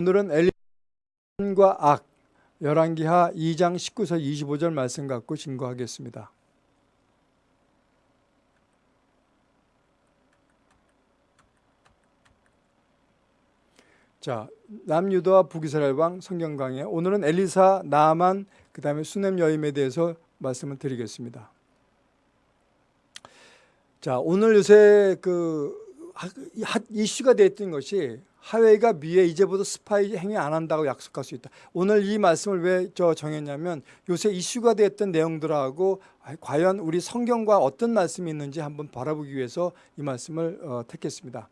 오늘은 엘리과 악 열왕기하 2장 19절 25절 말씀 갖고 증거하겠습니다. 자, 남유다와 북이스라엘 왕 성경 강의 오늘은 엘리사, 나아만, 그다음에 수넴 여임에 대해서 말씀을 드리겠습니다. 자, 오늘 요새 그 이슈가 됐던 것이 하웨이가 미에 이제부터 스파이 행위 안 한다고 약속할 수 있다. 오늘 이 말씀을 왜 저 정했냐면 요새 이슈가 됐던 내용들하고 과연 우리 성경과 어떤 말씀이 있는지 한번 바라보기 위해서 이 말씀을 어, 택했습니다.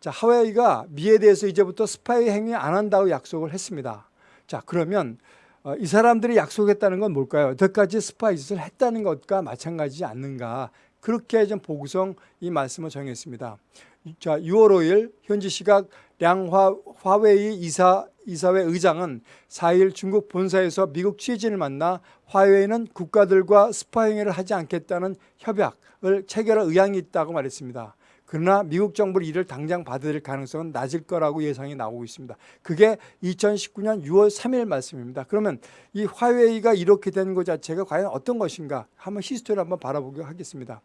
자, 하웨이가 미에 대해서 이제부터 스파이 행위 안 한다고 약속을 했습니다. 자, 그러면 어, 이 사람들이 약속했다는 건 뭘까요? 여태까지 스파이 짓을 했다는 것과 마찬가지지 않는가? 그렇게 좀 보고서 이 말씀을 정했습니다. 자, 6월 5일 현지 시각 량화 화웨이 이사 이사회 의장은 4일 중국 본사에서 미국 취재진을 만나 화웨이는 국가들과 스파이행위를 하지 않겠다는 협약을 체결할 의향이 있다고 말했습니다. 그러나 미국 정부가 이를 당장 받아들일 가능성은 낮을 거라고 예상이 나오고 있습니다. 그게 2019년 6월 3일 말씀입니다. 그러면 이 화웨이가 이렇게 된 것 자체가 과연 어떤 것인가 한번 history를 한번 바라보기로 하겠습니다.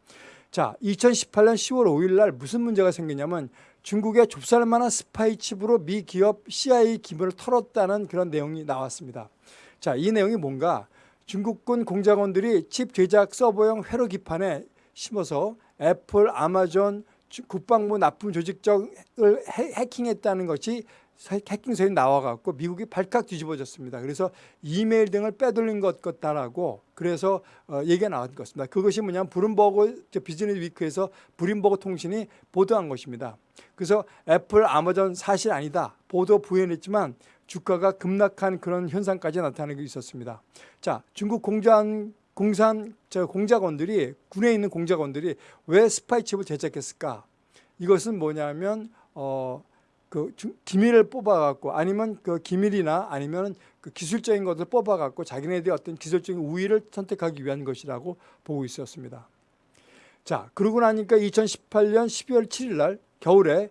자, 2018년 10월 5일 날 무슨 문제가 생기냐면 중국의 좁쌀만한 스파이 칩으로 미 기업 CIA 기밀을 털었다는 그런 내용이 나왔습니다. 자, 이 내용이 뭔가 중국군 공작원들이 칩 제작 서버용 회로 기판에 심어서 애플, 아마존, 국방부 납품 조직적을 해킹했다는 것이 해킹서에 나와갖고 미국이 발칵 뒤집어졌습니다. 그래서 이메일 등을 빼돌린 것 같다라고 그래서 어, 얘기가 나온 것입니다. 그것이 뭐냐면 블룸버그 비즈니스위크에서 블룸버그 통신이 보도한 것입니다. 그래서 애플, 아마존 사실 아니다 보도 부연했지만 주가가 급락한 그런 현상까지 나타나고 있었습니다. 자, 중국 공장 공산 저 공작원들이 군에 있는 공작원들이 왜 스파이 칩을 제작했을까? 이것은 뭐냐면 어, 그 기밀을 뽑아갖고 아니면 그 기밀이나 아니면 그 기술적인 것을 뽑아갖고 자기네들의 어떤 기술적인 우위를 선택하기 위한 것이라고 보고 있었습니다. 자, 그러고 나니까 2018년 12월 7일 날 겨울에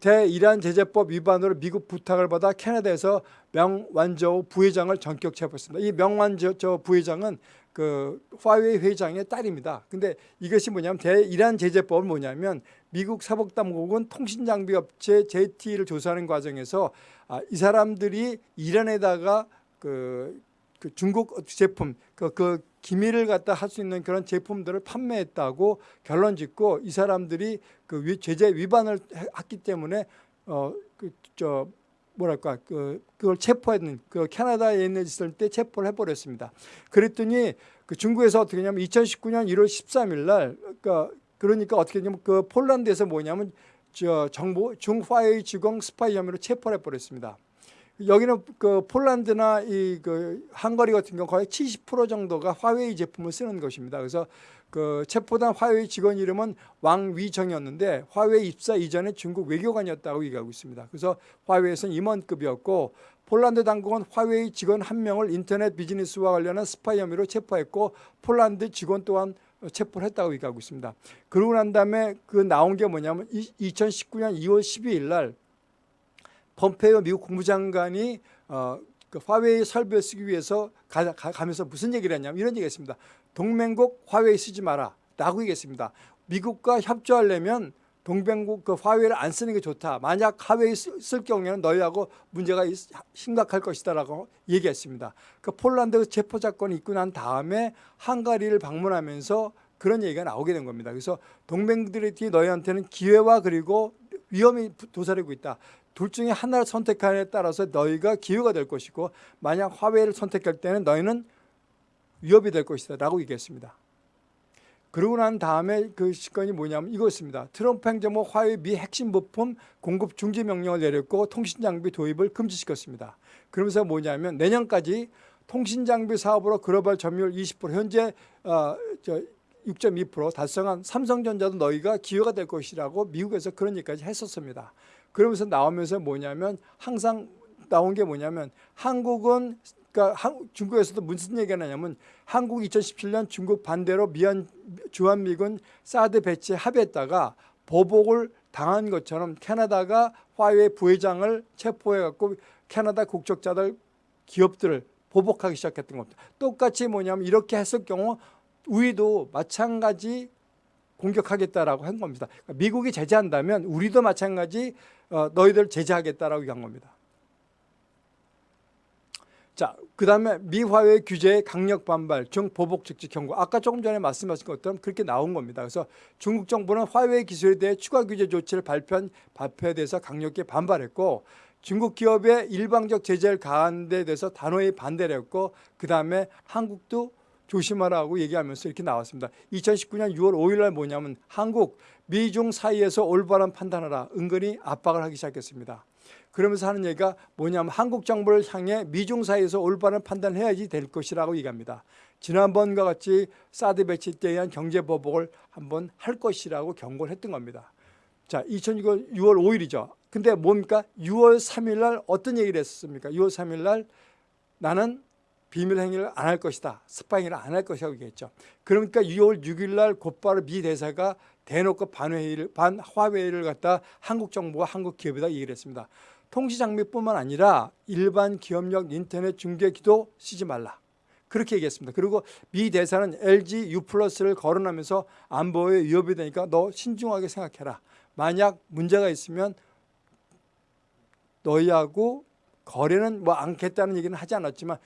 대이란 제재법 위반으로 미국 부탁을 받아 캐나다에서 명완저 부회장을 전격 체포했습니다. 이 명완저 부회장은 그 화웨이 회장의 딸입니다. 근데 이것이 뭐냐면 대이란 제재법은 뭐냐면 미국 사법당국은 통신장비업체 JT를 조사하는 과정에서 아, 이 사람들이 이란에다가 그, 그 중국 제품 그, 그 기밀을 갖다 할 수 있는 그런 제품들을 판매했다고 결론 짓고 이 사람들이 그 제재 위반을 했기 때문에 어 그 저 뭐랄까 그 그걸 체포했는 그 캐나다에 있을 때 체포를 해버렸습니다. 그랬더니 그 중국에서 어떻게 했냐면 2019년 1월 13일 날 그러니까 그러니까 어떻게 했냐면 그 폴란드에서 뭐냐면 저 정보 중 화웨이 직원 스파이 혐의로 체포를 해버렸습니다. 여기는 그 폴란드나 이 그 헝가리 같은 경우 거의 70% 정도가 화웨이 제품을 쓰는 것입니다. 그래서 그 체포된 화웨이 직원 이름은 왕위정이었는데 화웨이 입사 이전에 중국 외교관이었다고 얘기하고 있습니다. 그래서 화웨이에서는 임원급이었고 폴란드 당국은 화웨이 직원 한 명을 인터넷 비즈니스와 관련한 스파이 혐의로 체포했고 폴란드 직원 또한 체포를 했다고 얘기하고 있습니다. 그러고 난 다음에 그 나온 게 뭐냐면 2019년 2월 12일 날 폼페이오 미국 국무장관이 어, 그 화웨이 설비를 쓰기 위해서 가, 가, 면서 무슨 얘기를 했냐면 이런 얘기가 있습니다. 동맹국 화웨이 쓰지 마라 라고 얘기했습니다. 미국과 협조하려면 동맹국 그 화웨이를 안 쓰는 게 좋다. 만약 화웨이 쓸 경우에는 너희하고 문제가 심각할 것이다라고 얘기했습니다. 그 폴란드 체포 사건이 있고 난 다음에 헝가리를 방문하면서 그런 얘기가 나오게 된 겁니다. 그래서 동맹들이 너희한테는 기회와 그리고 위험이 도사리고 있다. 둘 중에 하나를 선택하느냐에 따라서 너희가 기회가 될 것이고 만약 화웨이를 선택할 때는 너희는 위협이 될 것이다 라고 얘기했습니다. 그러고 난 다음에 그 시건이 뭐냐면 이거였습니다. 트럼프 행정부 화웨이 미 핵심 부품 공급 중지 명령을 내렸고 통신장비 도입을 금지시켰습니다. 그러면서 뭐냐면 내년까지 통신장비 사업으로 글로벌 점유율 20% 현재 어, 6.2% 달성한 삼성전자도 너희가 기회가 될 것이라고 미국에서 그런 얘기까지 했었습니다. 그러면서 나오면서 뭐냐면 항상 나온 게 뭐냐면 한국은 그러니까 중국에서도 무슨 얘기가 나냐면 한국 2017년 중국 반대로 미얀 주한미군 사드 배치에 합의했다가 보복을 당한 것처럼 캐나다가 화웨이 부회장을 체포해갖고 캐나다 국적자들 기업들을 보복하기 시작했던 겁니다. 똑같이 뭐냐면 이렇게 했을 경우 우리도 마찬가지 공격하겠다라고 한 겁니다. 그러니까 미국이 제재한다면 우리도 마찬가지 어, 너희들 제재하겠다라고 얘기한 겁니다. 자, 그 다음에 미화웨이 규제의 강력 반발, 중 보복 즉시 경고. 아까 조금 전에 말씀하신 것처럼 그렇게 나온 겁니다. 그래서 중국 정부는 화웨이 기술에 대해 추가 규제 조치를 발표한 발표에 대해서 강력히 반발했고 중국 기업의 일방적 제재를 가한 데 대해서 단호히 반대를 했고 그 다음에 한국도 조심하라고 얘기하면서 이렇게 나왔습니다. 2019년 6월 5일 날 뭐냐면 한국, 미중 사이에서 올바른 판단하라 은근히 압박을 하기 시작했습니다. 그러면서 하는 얘기가 뭐냐면 한국 정부를 향해 미중 사이에서 올바른 판단을 해야지 될 것이라고 얘기합니다. 지난번과 같이 사드 배치 때에 의한 경제 보복을 한번 할 것이라고 경고를 했던 겁니다. 자, 2006년 6월 5일이죠. 근데 뭡니까? 6월 3일 날 어떤 얘기를 했었습니까? 6월 3일 날 나는 비밀 행위를 안 할 것이다. spying을 안할 것이라고 얘기했죠. 그러니까 6월 6일 날 곧바로 미 대사가 대놓고 반회의를 반화웨이를 갖다 한국 정부와 한국 기업에다 얘기를 했습니다. 통신 장비뿐만 아니라 일반 기업용 인터넷 중계기도 쓰지 말라. 그렇게 얘기했습니다. 그리고 미 대사는 LG U 플러스를 거론하면서 안보에 위협이 되니까 너 신중하게 생각해라. 만약 문제가 있으면 너희하고 거래는 뭐 않겠다는 얘기는 하지 않았지만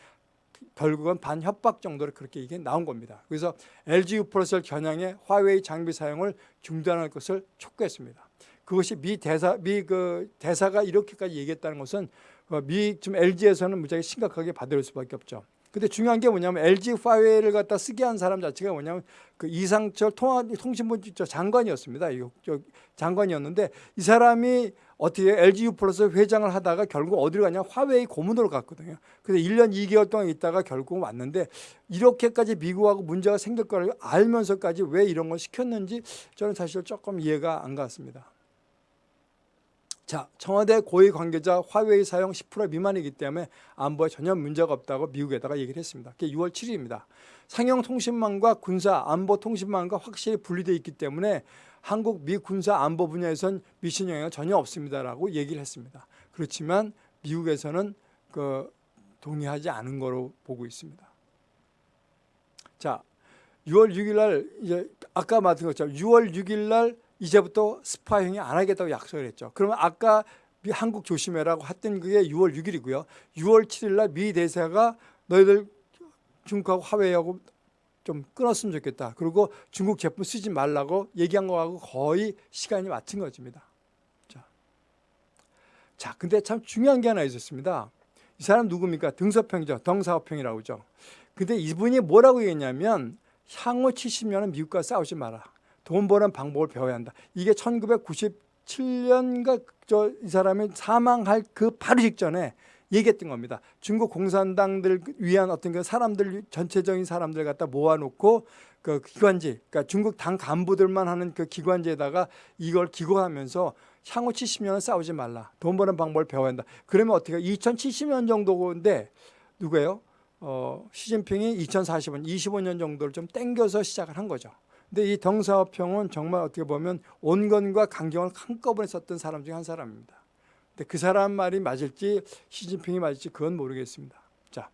결국은 반협박 정도로 그렇게 이게 나온 겁니다. 그래서 LG U 플러스를 겨냥해 화웨이 장비 사용을 중단할 것을 촉구했습니다. 그것이 미 대사 미 그 대사가 이렇게까지 얘기했다는 것은 어, 미 지금 LG에서는 무지하게 심각하게 받아들일 수밖에 없죠. 근데 중요한 게 뭐냐면 LG 화웨이를 갖다 쓰게 한 사람 자체가 뭐냐면 그 이상철 통화 통신부 장관이었습니다. 이 장관이었는데 이 사람이 어떻게 LGU 플러스 회장을 하다가 결국 어디로 가냐 화웨이 고문으로 갔거든요. 그래서 1년 2개월 동안 있다가 결국 왔는데 이렇게까지 미국하고 문제가 생길 거를 알면서까지 왜 이런 걸 시켰는지 저는 사실 조금 이해가 안 갔습니다. 자, 청와대 고위 관계자 화웨이 사용 10% 미만이기 때문에 안보에 전혀 문제가 없다고 미국에다가 얘기를 했습니다. 그게 6월 7일입니다. 상용 통신망과 군사 안보 통신망과 확실히 분리되어 있기 때문에 한국 미 군사 안보 분야에선 미신 영향 전혀 없습니다라고 얘기를 했습니다. 그렇지만 미국에서는 그 동의하지 않은 거로 보고 있습니다. 자, 6월 6일 날 이제 아까 말씀 것처럼 6월 6일 날 이제부터 스파 행위 안 하겠다고 약속을 했죠. 그러면 아까 한국 조심해라고 했던 그게 6월 6일이고요. 6월 7일 날 미 대사가 너희들 중국하고 화웨이하고 좀 끊었으면 좋겠다. 그리고 중국 제품 쓰지 말라고 얘기한 거하고 거의 시간이 맞춘 것입니다. 자, 자, 근데 참 중요한 게 하나 있었습니다. 이 사람 누굽니까? 등서평이죠. 덩사오평이라고 하죠. 근데 이분이 뭐라고 얘기했냐면 향후 70년은 미국과 싸우지 마라. 돈 버는 방법을 배워야 한다. 이게 1997년가 저 이 사람이 사망할 그 바로 직전에 얘기했던 겁니다. 중국 공산당들 위한 어떤 그 사람들 전체적인 사람들 갖다 모아놓고 그 기관지, 그러니까 중국 당 간부들만 하는 그 기관지에다가 이걸 기고하면서 향후 70년은 싸우지 말라. 돈 버는 방법을 배워야 한다. 그러면 어떻게 2070년 정도인데 누구예요? 어, 시진핑이 2040년, 25년 정도를 좀 땡겨서 시작을 한 거죠. 근데 이 덩사오평은 정말 어떻게 보면 온건과 강경을 한꺼번에 썼던 사람 중 한 사람입니다. 근데 그 사람 말이 맞을지 시진핑이 맞을지 그건 모르겠습니다. 자,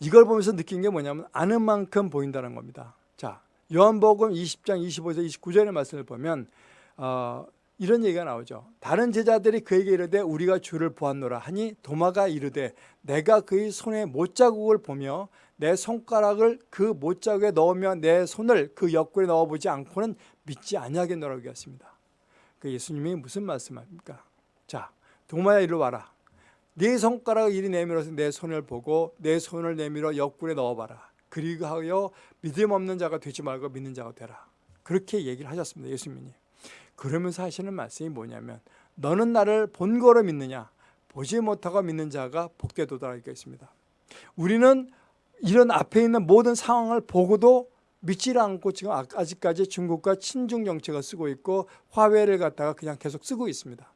이걸 보면서 느낀 게 뭐냐면 아는 만큼 보인다는 겁니다. 자, 요한복음 20장 25절 29절의 말씀을 보면 어, 이런 얘기가 나오죠. 다른 제자들이 그에게 이르되 우리가 주를 보았노라 하니 도마가 이르되 내가 그의 손에 못자국을 보며 내 손가락을 그 못자국에 넣으며 내 손을 그 옆구리에 넣어보지 않고는 믿지 아니하겠노라고 얘기했습니다. 그 예수님이 무슨 말씀합니까? 자, 도마야 이리 와라. 네 손가락을 이리 내밀어서 내 손을 보고 내 손을 내밀어 옆구리에 넣어봐라. 그리고 하여 믿음 없는 자가 되지 말고 믿는 자가 되라. 그렇게 얘기를 하셨습니다. 예수님이. 그러면서 하시는 말씀이 뭐냐면 너는 나를 본 거로 믿느냐 보지 못하고 믿는 자가 복되 도달하게 있습니다. 우리는 이런 앞에 있는 모든 상황을 보고도 믿지를 않고 지금 아, 아직까지 중국과 친중 정책을 쓰고 있고 화웨이를 갖다가 그냥 계속 쓰고 있습니다.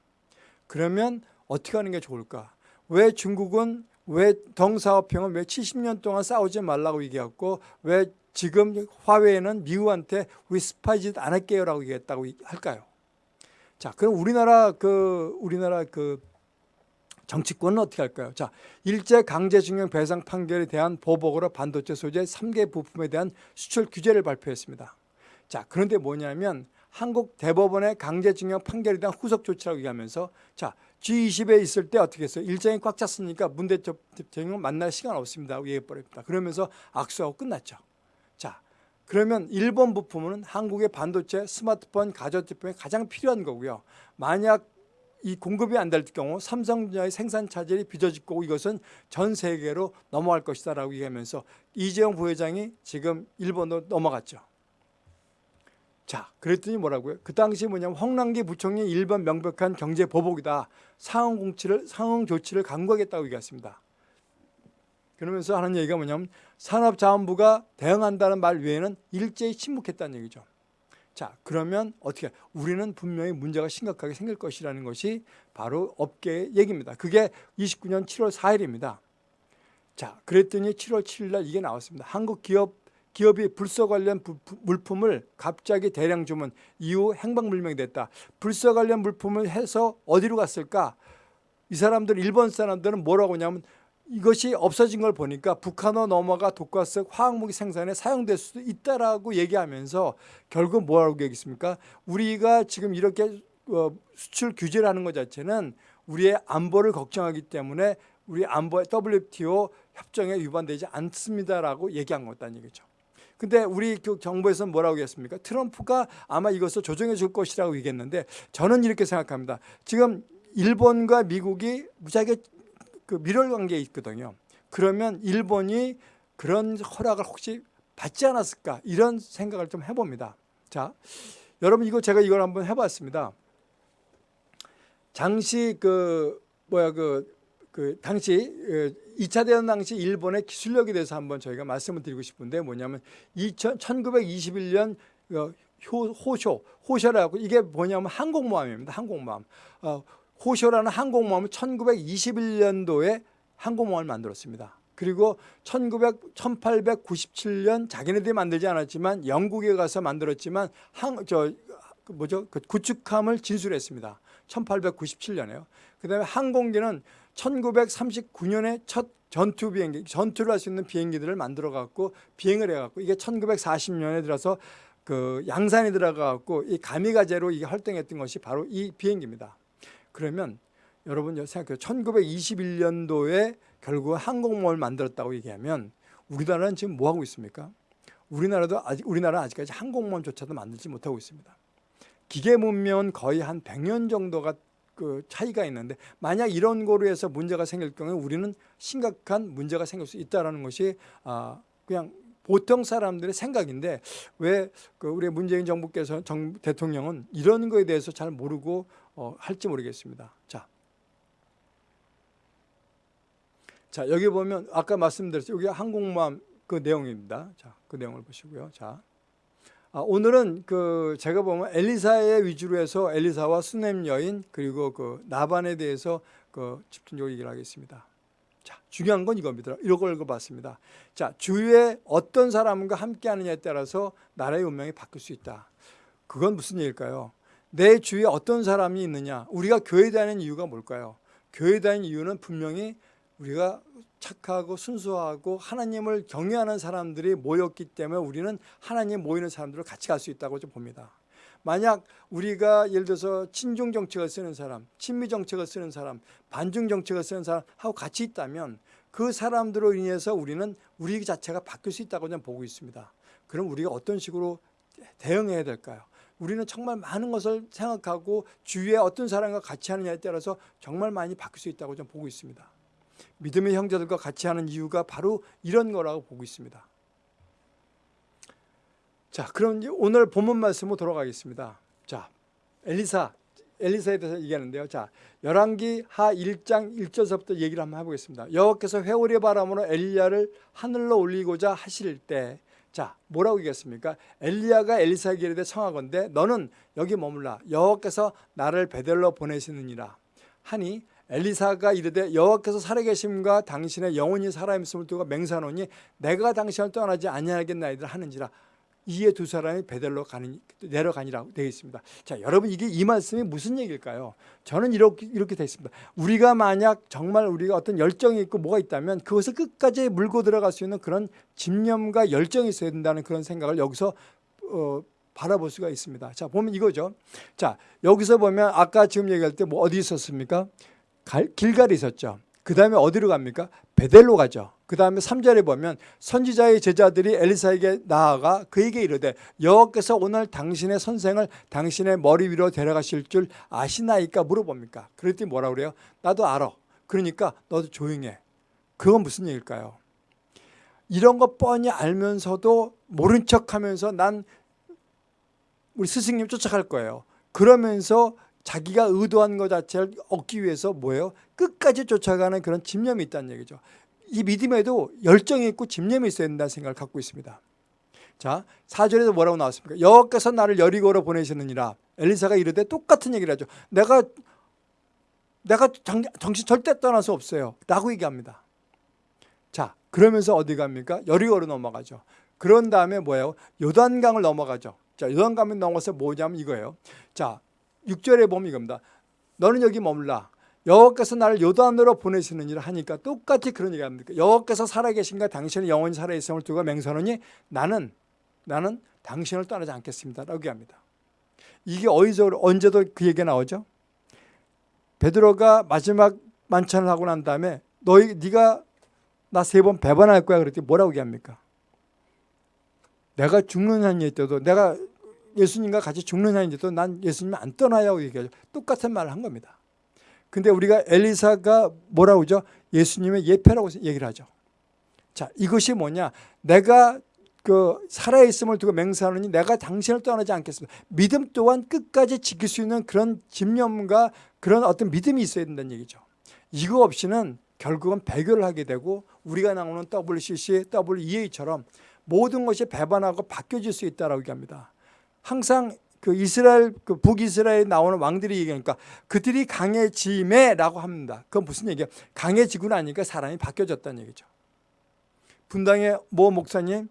그러면 어떻게 하는 게 좋을까? 왜 중국은 왜 덩사오평은 왜 70년 동안 싸우지 말라고 얘기했고 왜 지금 화웨이는 미국한테 우리 스파이짓 안 할게요라고 얘기했다고 할까요? 자, 그럼 우리나라 그 우리나라 그 정치권은 어떻게 할까요? 자, 일제 강제징용 배상 판결에 대한 보복으로 반도체 소재 3개 부품에 대한 수출 규제를 발표했습니다. 자, 그런데 뭐냐면 한국 대법원의 강제징용 판결에 대한 후속 조치라고 얘기하면서 자, G20에 있을 때 어떻게 했어요? 일정이 꽉 찼으니까 문 대통령 만날 시간 없습니다. 얘기해버립니다. 그러면서 악수하고 끝났죠. 자, 그러면 일본 부품은 한국의 반도체, 스마트폰, 가전제품에 가장 필요한 거고요. 만약 이 공급이 안 될 경우 삼성전자의 생산 차질이 빚어질 거고 이것은 전 세계로 넘어갈 것이다 라고 얘기하면서 이재용 부회장이 지금 일본으로 넘어갔죠. 자, 그랬더니 뭐라고요? 그 당시 뭐냐면 홍남기 부총리 일본 명백한 경제 보복이다. 상응 공치를 상응 조치를 강구하겠다고 얘기했습니다. 그러면서 하는 얘기가 뭐냐면 산업자원부가 대응한다는 말 외에는 일제히 침묵했다는 얘기죠. 자, 그러면 어떻게 우리는 분명히 문제가 심각하게 생길 것이라는 것이 바로 업계의 얘기입니다. 그게 29년 7월 4일입니다. 자, 그랬더니 7월 7일 날 이게 나왔습니다. 한국 기업 기업이 불서 관련 부, 부, 물품을 갑자기 대량 주문 이후 행방불명이 됐다. 불서 관련 물품을 해서 어디로 갔을까? 이 사람들 일본 사람들은 뭐라고 하냐면 이것이 없어진 걸 보니까 북한어 넘어가 독가스 화학무기 생산에 사용될 수도 있다라고 얘기하면서 결국 뭐라고 얘기했습니까? 우리가 지금 이렇게 어, 수출 규제를 하는 것 자체는 우리의 안보를 걱정하기 때문에 우리 안보 WTO 협정에 위반되지 않습니다라고 얘기한 거다는 얘기죠. 근데 우리 그 정부에서는 뭐라고 했습니까? 트럼프가 아마 이것을 조정해 줄 것이라고 얘기했는데 저는 이렇게 생각합니다. 지금 일본과 미국이 무지하게 그 밀월 관계에 있거든요. 그러면 일본이 그런 허락을 혹시 받지 않았을까 이런 생각을 좀 해봅니다. 자, 여러분 이거 제가 이걸 한번 해봤습니다. 당시 그 뭐야 그, 그 당시 2차 대전 당시 일본의 기술력에 대해서 한번 저희가 말씀을 드리고 싶은데 뭐냐면 2000, 1921년 호쇼, 호쇼라고 이게 뭐냐면 항공모함입니다. 항공모함. 어, 호쇼라는 항공모함을 1921년도에 항공모함을 만들었습니다. 그리고 1900, 1897년 자기네들이 만들지 않았지만 영국에 가서 만들었지만 항, 저, 그 뭐죠? 그 구축함을 진술했습니다. 1897년에요. 그 다음에 항공기는 1939년에 첫 전투 비행기, 전투를 할 수 있는 비행기들을 만들어 갖고 비행을 해 갖고 이게 1940년에 들어서 그 양산에 들어가 갖고 이 가미가제로 이게 활동했던 것이 바로 이 비행기입니다. 그러면 여러분 생각해요. 1921년도에 결국 항공모함을 만들었다고 얘기하면 우리나라는 지금 뭐 하고 있습니까? 우리나라도 아직 우리나라는 아직까지 항공모함조차도 만들지 못하고 있습니다. 기계 문명은 거의 한 100년 정도가 그 차이가 있는데 만약 이런 거로 해서 문제가 생길 경우에 우리는 심각한 문제가 생길 수 있다라는 것이 아 그냥 보통 사람들의 생각인데 왜 그 우리 문재인 정부께서 정, 대통령은 이런 거에 대해서 잘 모르고 어, 할지 모르겠습니다. 자, 자 여기 보면 아까 말씀드렸죠. 여기 항공모함 그 내용입니다. 자, 그 내용을 보시고요. 자, 아, 오늘은 그 제가 보면 엘리사의 위주로 해서 엘리사와 수넴 여인 그리고 그 나반에 대해서 그 집중적으로 얘기를 하겠습니다. 자, 중요한 건 이겁니다. 이런 걸 읽어봤습니다. 자, 주위에 어떤 사람과 함께 하느냐에 따라서 나라의 운명이 바뀔 수 있다. 그건 무슨 얘기일까요? 내 주위에 어떤 사람이 있느냐. 우리가 교회 다니는 이유가 뭘까요? 교회 다니는 이유는 분명히 우리가 착하고 순수하고 하나님을 경외하는 사람들이 모였기 때문에 우리는 하나님 모이는 사람들을 같이 갈 수 있다고 좀 봅니다. 만약 우리가 예를 들어서 친중 정책을 쓰는 사람, 친미 정책을 쓰는 사람, 반중 정책을 쓰는 사람하고 같이 있다면 그 사람들로 인해서 우리는 우리 자체가 바뀔 수 있다고 저는 보고 있습니다. 그럼 우리가 어떤 식으로 대응해야 될까요? 우리는 정말 많은 것을 생각하고 주위에 어떤 사람과 같이 하느냐에 따라서 정말 많이 바뀔 수 있다고 저는 보고 있습니다. 믿음의 형제들과 같이 하는 이유가 바로 이런 거라고 보고 있습니다. 자, 그럼 오늘 본문 말씀으로 돌아가겠습니다. 자, 엘리사, 엘리사에 대해서 얘기하는데요. 자, 열왕기 하 1장 1절서부터 얘기를 한번 해보겠습니다. 여호와께서 회오리 바람으로 엘리야를 하늘로 올리고자 하실 때, 자, 뭐라고 얘기했습니까? 엘리야가 엘리사에게 이르되 청하건대 너는 여기 머물라. 여호와께서 나를 베델로 보내시느니라. 하니 엘리사가 이르되 여호와께서 살아계심과 당신의 영혼이 살아있음을 두고 맹세하노니 내가 당신을 떠나지 아니하겠나이다 하는지라 이에 두 사람이 베델로 가니 내려가니라고 되어 있습니다. 자, 여러분 이게 이 말씀이 무슨 얘기일까요? 저는 이렇게 이렇게 되어 있습니다. 우리가 만약 정말 우리가 어떤 열정이 있고 뭐가 있다면 그것을 끝까지 물고 들어갈 수 있는 그런 집념과 열정이 있어야 된다는 그런 생각을 여기서 어, 바라볼 수가 있습니다. 자, 보면 이거죠. 자, 여기서 보면 아까 지금 얘기할 때 뭐 어디 있었습니까? 갈, 길갈이 있었죠. 그 다음에 어디로 갑니까? 베델로 가죠. 그 다음에 3절에 보면 선지자의 제자들이 엘리사에게 나아가 그에게 이르되 여호와께서 오늘 당신의 선생을 당신의 머리 위로 데려가실 줄 아시나이까 물어봅니까? 그랬더니 뭐라 그래요? 나도 알아. 그러니까 너도 조용해. 그건 무슨 얘기일까요? 이런 거 뻔히 알면서도 모른 척하면서 난 우리 스승님 쫓아갈 거예요. 그러면서 자기가 의도한 것 자체를 얻기 위해서 뭐예요? 끝까지 쫓아가는 그런 집념이 있다는 얘기죠. 이 믿음에도 열정이 있고 집념이 있어야 된다는 생각을 갖고 있습니다. 자, 4절에서 뭐라고 나왔습니까? 여호와께서 나를 여리고로 보내시느니라. 엘리사가 이르되 똑같은 얘기를 하죠. 내가 내가 정, 정신 절대 떠날 수 없어요. 라고 얘기합니다. 자, 그러면서 어디 갑니까? 여리고로 넘어가죠. 그런 다음에 뭐예요? 요단강을 넘어가죠. 자, 요단강을 넘어서 뭐냐면 이거예요. 자, 6절에 보면 이겁니다. 너는 여기 머물라. 여호와께서 나를 요단으로 보내시느니라 하니까 똑같이 그런 얘기 합니다. 여호와께서 살아계신가 당신의 영원히 살아있음을 두고 맹세하노니 나는 나는 당신을 떠나지 않겠습니다. 라고 얘기합니다. 이게 어디서 언제도 그 얘기가 나오죠? 베드로가 마지막 만찬을 하고 난 다음에 너희 네가 나 세 번 배반할 거야 그랬더니 뭐라고 얘기합니까? 내가 죽는 한이 있어도 내가 예수님과 같이 죽는 한이 있어도 난 예수님 안 떠나요 얘기하죠. 똑같은 말을 한 겁니다. 근데 우리가 엘리사가 뭐라고 그러죠? 예수님의 예패라고 얘기를 하죠. 자, 이것이 뭐냐? 내가 그 살아있음을 두고 맹세하느니 내가 당신을 떠나지 않겠습니다. 믿음 또한 끝까지 지킬 수 있는 그런 집념과 그런 어떤 믿음이 있어야 된다는 얘기죠. 이거 없이는 결국은 배교를 하게 되고 우리가 나오는 WCC, WEA처럼 모든 것이 배반하고 바뀌어질 수 있다라고 얘기합니다. 항상 그 이스라엘 그 북이스라엘에 나오는 왕들이 얘기하니까 그들이 강해짐에라고 합니다. 그건 무슨 얘기야? 강해지고 나니까 사람이 바뀌어졌다는 얘기죠. 분당의 모 목사님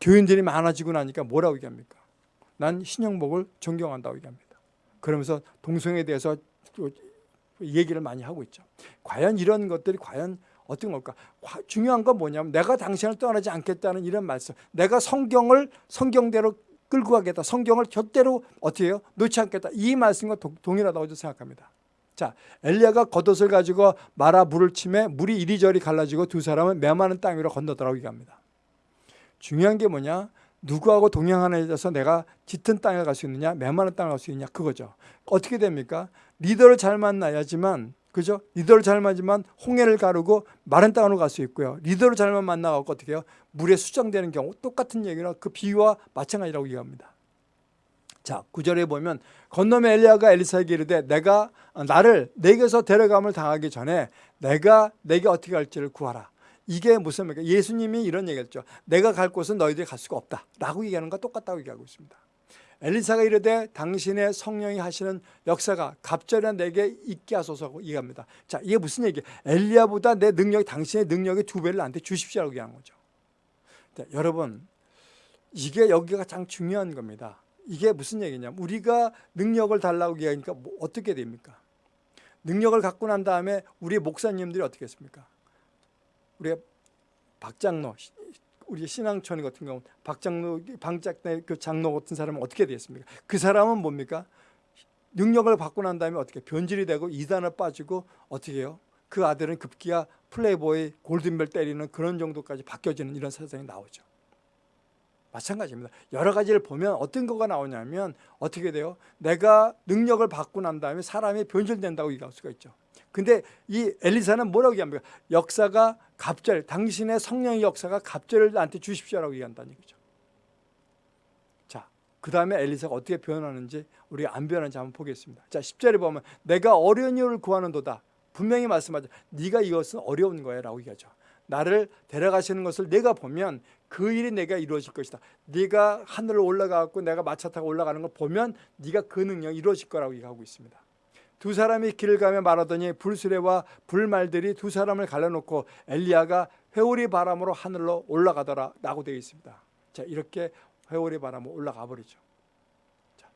교인들이 많아지고 나니까 뭐라고 얘기합니까? 난 신영복을 존경한다고 얘기합니다. 그러면서 동성에 대해서 얘기를 많이 하고 있죠. 과연 이런 것들이 과연 어떤 걸까? 중요한 건 뭐냐면 내가 당신을 떠나지 않겠다는 이런 말씀. 내가 성경을 성경대로 끌고 가겠다. 성경을 곁대로 어떻게 해요? 놓지 않겠다. 이 말씀과 동일하다고 생각합니다. 자, 엘리야가 겉옷을 가지고 마라 물을 치매 물이 이리저리 갈라지고 두 사람은 메마른 땅 위로 건너더라고 얘기합니다. 중요한 게 뭐냐? 누구하고 동행하는데서 내가 짙은 땅에 갈 수 있느냐, 메마른 땅에 갈 수 있느냐 그거죠. 어떻게 됩니까? 리더를 잘 만나야지만 그죠? 리더를 잘 만나지만 홍해를 가르고 마른 땅으로 갈 수 있고요. 리더를 잘만 만나갖고 어떻게 해요? 물에 수정되는 경우 똑같은 얘기나 그 비유와 마찬가지라고 얘기합니다. 자, 구절에 보면 건너면 엘리야가 엘리사에게 이르되 내가 나를 내게서 데려감을 당하기 전에 내가 내게 어떻게 할지를 구하라. 이게 무슨 말입니까? 예수님이 이런 얘기했죠. 내가 갈 곳은 너희들이 갈 수가 없다. 라고 얘기하는 것과 똑같다고 얘기하고 있습니다. 엘리사가 이르되 당신의 성령이 하시는 역사가 갑절에 내게 있게 하소서고 얘기합니다. 자, 이게 무슨 얘기예요? 엘리야보다 내 능력이 당신의 능력의 두 배를 나한테 주십시오라고 얘기하는 거죠. 자, 여러분, 이게 여기가 가장 중요한 겁니다. 이게 무슨 얘기냐면 우리가 능력을 달라고 얘기하니까 뭐 어떻게 됩니까? 능력을 갖고 난 다음에 우리 목사님들이 어떻게 했습니까? 우리 박장로 우리 신앙촌 같은 경우 박장로 방짝대 그 장로 같은 사람은 어떻게 되겠습니까? 그 사람은 뭡니까? 능력을 받고 난 다음에 어떻게 변질이 되고 이단을 빠지고 어떻게 해요? 그 아들은 급기야 플레이보이 골든벨 때리는 그런 정도까지 바뀌어지는 이런 세상이 나오죠. 마찬가지입니다. 여러 가지를 보면 어떤 거가 나오냐면 어떻게 돼요? 내가 능력을 받고 난 다음에 사람이 변질된다고 얘기할 수가 있죠. 근데 이 엘리사는 뭐라고 얘기합니까? 역사가 갑절, 당신의 성령의 역사가 갑절을 나한테 주십시오라고 얘기한다는 얘기죠. 자, 그 다음에 엘리사가 어떻게 변하는지 우리가 안 변하는지 한번 보겠습니다. 자, 10절에 보면 내가 어려운 일을 구하는 도다. 분명히 말씀하죠. 네가 이것은 어려운 거야 라고 얘기하죠. 나를 데려가시는 것을 내가 보면 그 일이 내가 이루어질 것이다. 네가 하늘로 올라가고 내가 마차 타고 올라가는 걸 보면 네가 그 능력이 이루어질 거라고 얘기하고 있습니다. 두 사람이 길을 가며 말하더니 불수레와 불말들이 두 사람을 갈라놓고 엘리야가 회오리 바람으로 하늘로 올라가더라 라고 되어 있습니다. 자자 이렇게 회오리 바람을 올라가 버리죠. 자,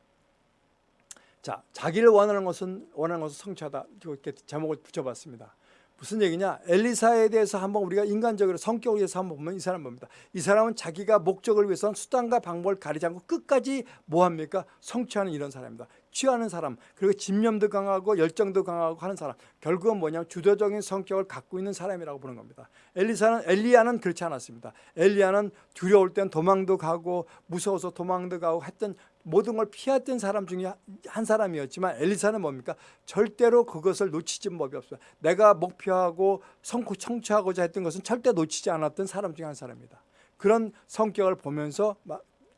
자 자기를 원하는 것은 원하는 것은 성취하다 이렇게 제목을 붙여봤습니다. 무슨 얘기냐? 엘리사에 대해서 한번 우리가 인간적으로 성격을 위해서 한번 보면 이 사람 봅니다. 이 사람은 자기가 목적을 위해서는 수단과 방법을 가리지 않고 끝까지 뭐 합니까? 성취하는 이런 사람입니다. 취하는 사람, 그리고 집념도 강하고 열정도 강하고 하는 사람. 결국은 뭐냐면 주도적인 성격을 갖고 있는 사람이라고 보는 겁니다. 엘리사는 엘리야는 그렇지 않았습니다. 엘리야는 두려울 땐 도망도 가고 무서워서 도망도 가고 했던 모든 걸 피했던 사람 중에 한 사람이었지만 엘리사는 뭡니까? 절대로 그것을 놓치지 법이 없어요. 내가 목표하고 성취 청취하고자 했던 것은 절대 놓치지 않았던 사람 중에 한 사람입니다. 그런 성격을 보면서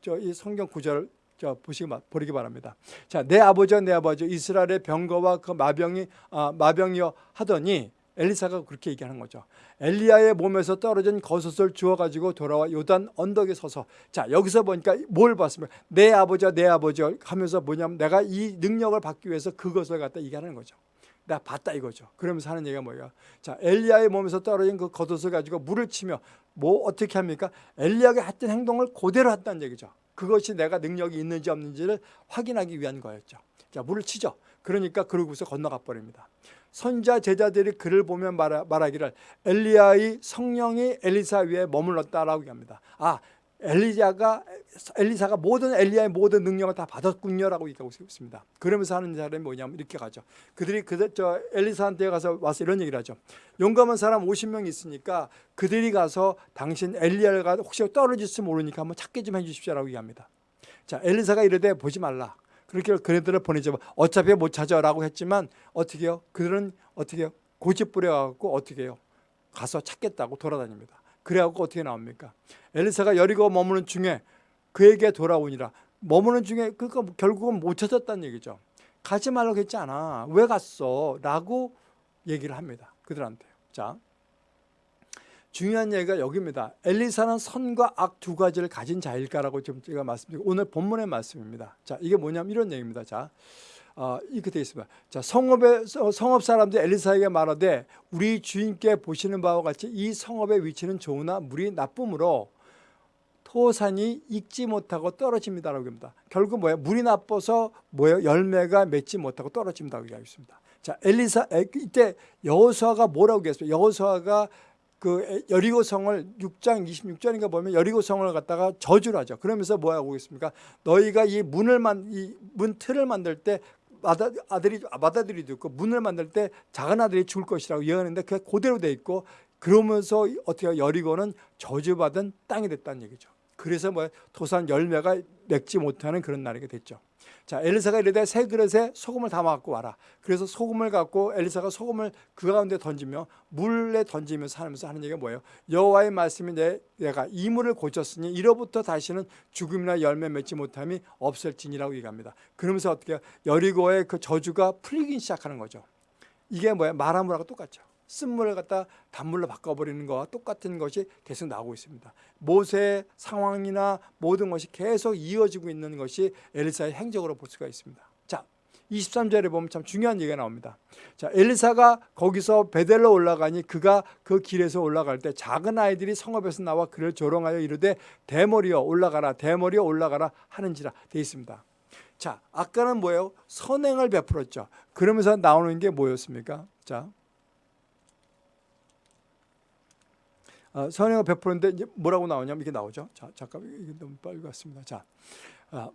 저 이 성경 구절을 저 보시기 보기 바랍니다. 자, 내 아버지와 내 아버지 이스라엘의 병거와 그 마병이 아, 마병이여 하더니 엘리사가 그렇게 얘기하는 거죠. 엘리야의 몸에서 떨어진 겉옷을 주워 가지고 돌아와 요단 언덕에 서서 자 여기서 보니까 뭘 봤습니까? 내 아버지와 내 아버지 하면서 뭐냐면 내가 이 능력을 받기 위해서 그것을 갖다 얘기하는 거죠. 내가 봤다 이거죠. 그러면서 하는 얘기가 뭐예요? 자 엘리야의 몸에서 떨어진 그 겉옷을 가지고 물을 치며 뭐 어떻게 합니까? 엘리야가 했던 행동을 그대로 했다는 얘기죠. 그것이 내가 능력이 있는지 없는지를 확인하기 위한 거였죠. 자 물을 치죠. 그러니까 그러고서 건너가 버립니다. 선자 제자들이 그를 보면 말하, 말하기를 엘리야의 성령이 엘리사 위에 머물렀다라고 합니다. 아 엘리야가 엘리사가 모든 엘리야의 모든 능력을 다 받았군요라고 얘기하고 있습니다. 그러면서 하는 사람이 뭐냐면 이렇게 가죠. 그들이 그저 엘리사한테 가서 와서 이런 얘기를 하죠. 용감한 사람 50명 있으니까 그들이 가서 당신 엘리야가 혹시 떨어질지 모르니까 한번 찾게 좀 해주십시오라고 얘기합니다. 자 엘리사가 이르되 보지 말라. 그렇게 그네들을 보내죠. 어차피 못 찾아라고 했지만 어떻게 해요? 그들은 어떻게? 고집 부려갖고 어떻게 해요? 가서 찾겠다고 돌아다닙니다. 그래갖고 어떻게 나옵니까? 엘리사가 여리고 머무는 중에 그에게 돌아오니라. 머무는 중에 그러니까 결국은 못 찾았다는 얘기죠. 가지 말라고 했지 않아. 왜 갔어? 라고 얘기를 합니다. 그들한테. 자, 중요한 얘기가 여기입니다. 엘리사는 선과 악 두 가지를 가진 자일까라고 지금 제가 말씀드리고 오늘 본문의 말씀입니다. 자, 이게 뭐냐면 이런 얘기입니다. 자, 어, 이렇게 되어 있습니다. 자, 성읍의 성읍 사람들 엘리사에게 말하되 우리 주인께 보시는 바와 같이 이 성읍의 위치는 좋으나 물이 나쁨으로 토산이 익지 못하고 떨어집니다라고 합니다. 결국 뭐예요? 물이 나빠서 뭐예요? 열매가 맺지 못하고 떨어진다고 얘기하겠습니다. 자, 엘리사 이때 여호수아가 뭐라고 했어요? 여호수아가 그 여리고 성을 6장 26절인가 보면 여리고 성을 갖다가 저주를 하죠. 그러면서 뭐 하고 있습니까? 너희가 이 문을 만 이 문 틀을 만들 때 아들이 맏아들이 있고 문을 만들 때 작은 아들이 죽을 것이라고 예언했는데 그게 그대로 돼 있고 그러면서 어떻게 여리고는 저주받은 땅이 됐다는 얘기죠. 그래서 뭐 토산 열매가 맺지 못하는 그런 날이 됐죠. 자, 엘리사가 이르되 새 그릇에 소금을 담아 갖고 와라. 그래서 소금을 갖고 엘리사가 소금을 그 가운데 던지며 물에 던지면서 하면서 하는 얘기가 뭐예요? 여호와의 말씀이 내, 내가 이 물을 고쳤으니 이로부터 다시는 죽음이나 열매 맺지 못함이 없을지니라고 얘기합니다. 그러면서 어떻게? 여리고의 그 저주가 풀리기 시작하는 거죠. 이게 뭐야? 말하물하고 똑같죠. 쓴물을 갖다 단물로 바꿔버리는 것과 똑같은 것이 계속 나오고 있습니다. 모세의 상황이나 모든 것이 계속 이어지고 있는 것이 엘리사의 행적으로 볼 수가 있습니다. 자, 23절에 보면 참 중요한 얘기가 나옵니다. 자, 엘리사가 거기서 베델로 올라가니 그가 그 길에서 올라갈 때 작은 아이들이 성읍에서 나와 그를 조롱하여 이르되 대머리여 올라가라 대머리여 올라가라 하는지라 되어 있습니다. 자, 아까는 뭐예요? 선행을 베풀었죠. 그러면서 나오는 게 뭐였습니까? 자, 어, 선행을 베푸는데 이제 뭐라고 나오냐면 이게 나오죠. 자, 잠깐 이게 너무 빨리 갔습니다. 자, 어,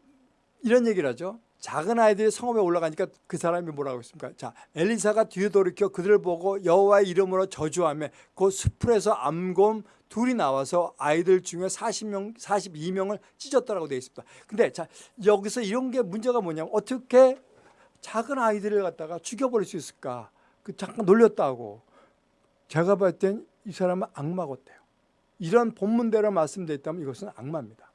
이런 얘기를 하죠. 작은 아이들이 성읍에 올라가니까 그 사람이 뭐라고 했습니까? 자, 엘리사가 뒤에 돌이켜 그들을 보고 여호와의 이름으로 저주하며 그 숲에서 암곰 둘이 나와서 아이들 중에 40명, 42명을 찢었다라고 되어 있습니다. 근데 자, 여기서 이런 게 문제가 뭐냐면 어떻게 작은 아이들을 갖다가 죽여버릴 수 있을까? 그 잠깐 놀렸다고. 제가 봤을 땐 이 사람은 악마 같아요. 이런 본문대로 말씀드렸다면 이것은 악마입니다.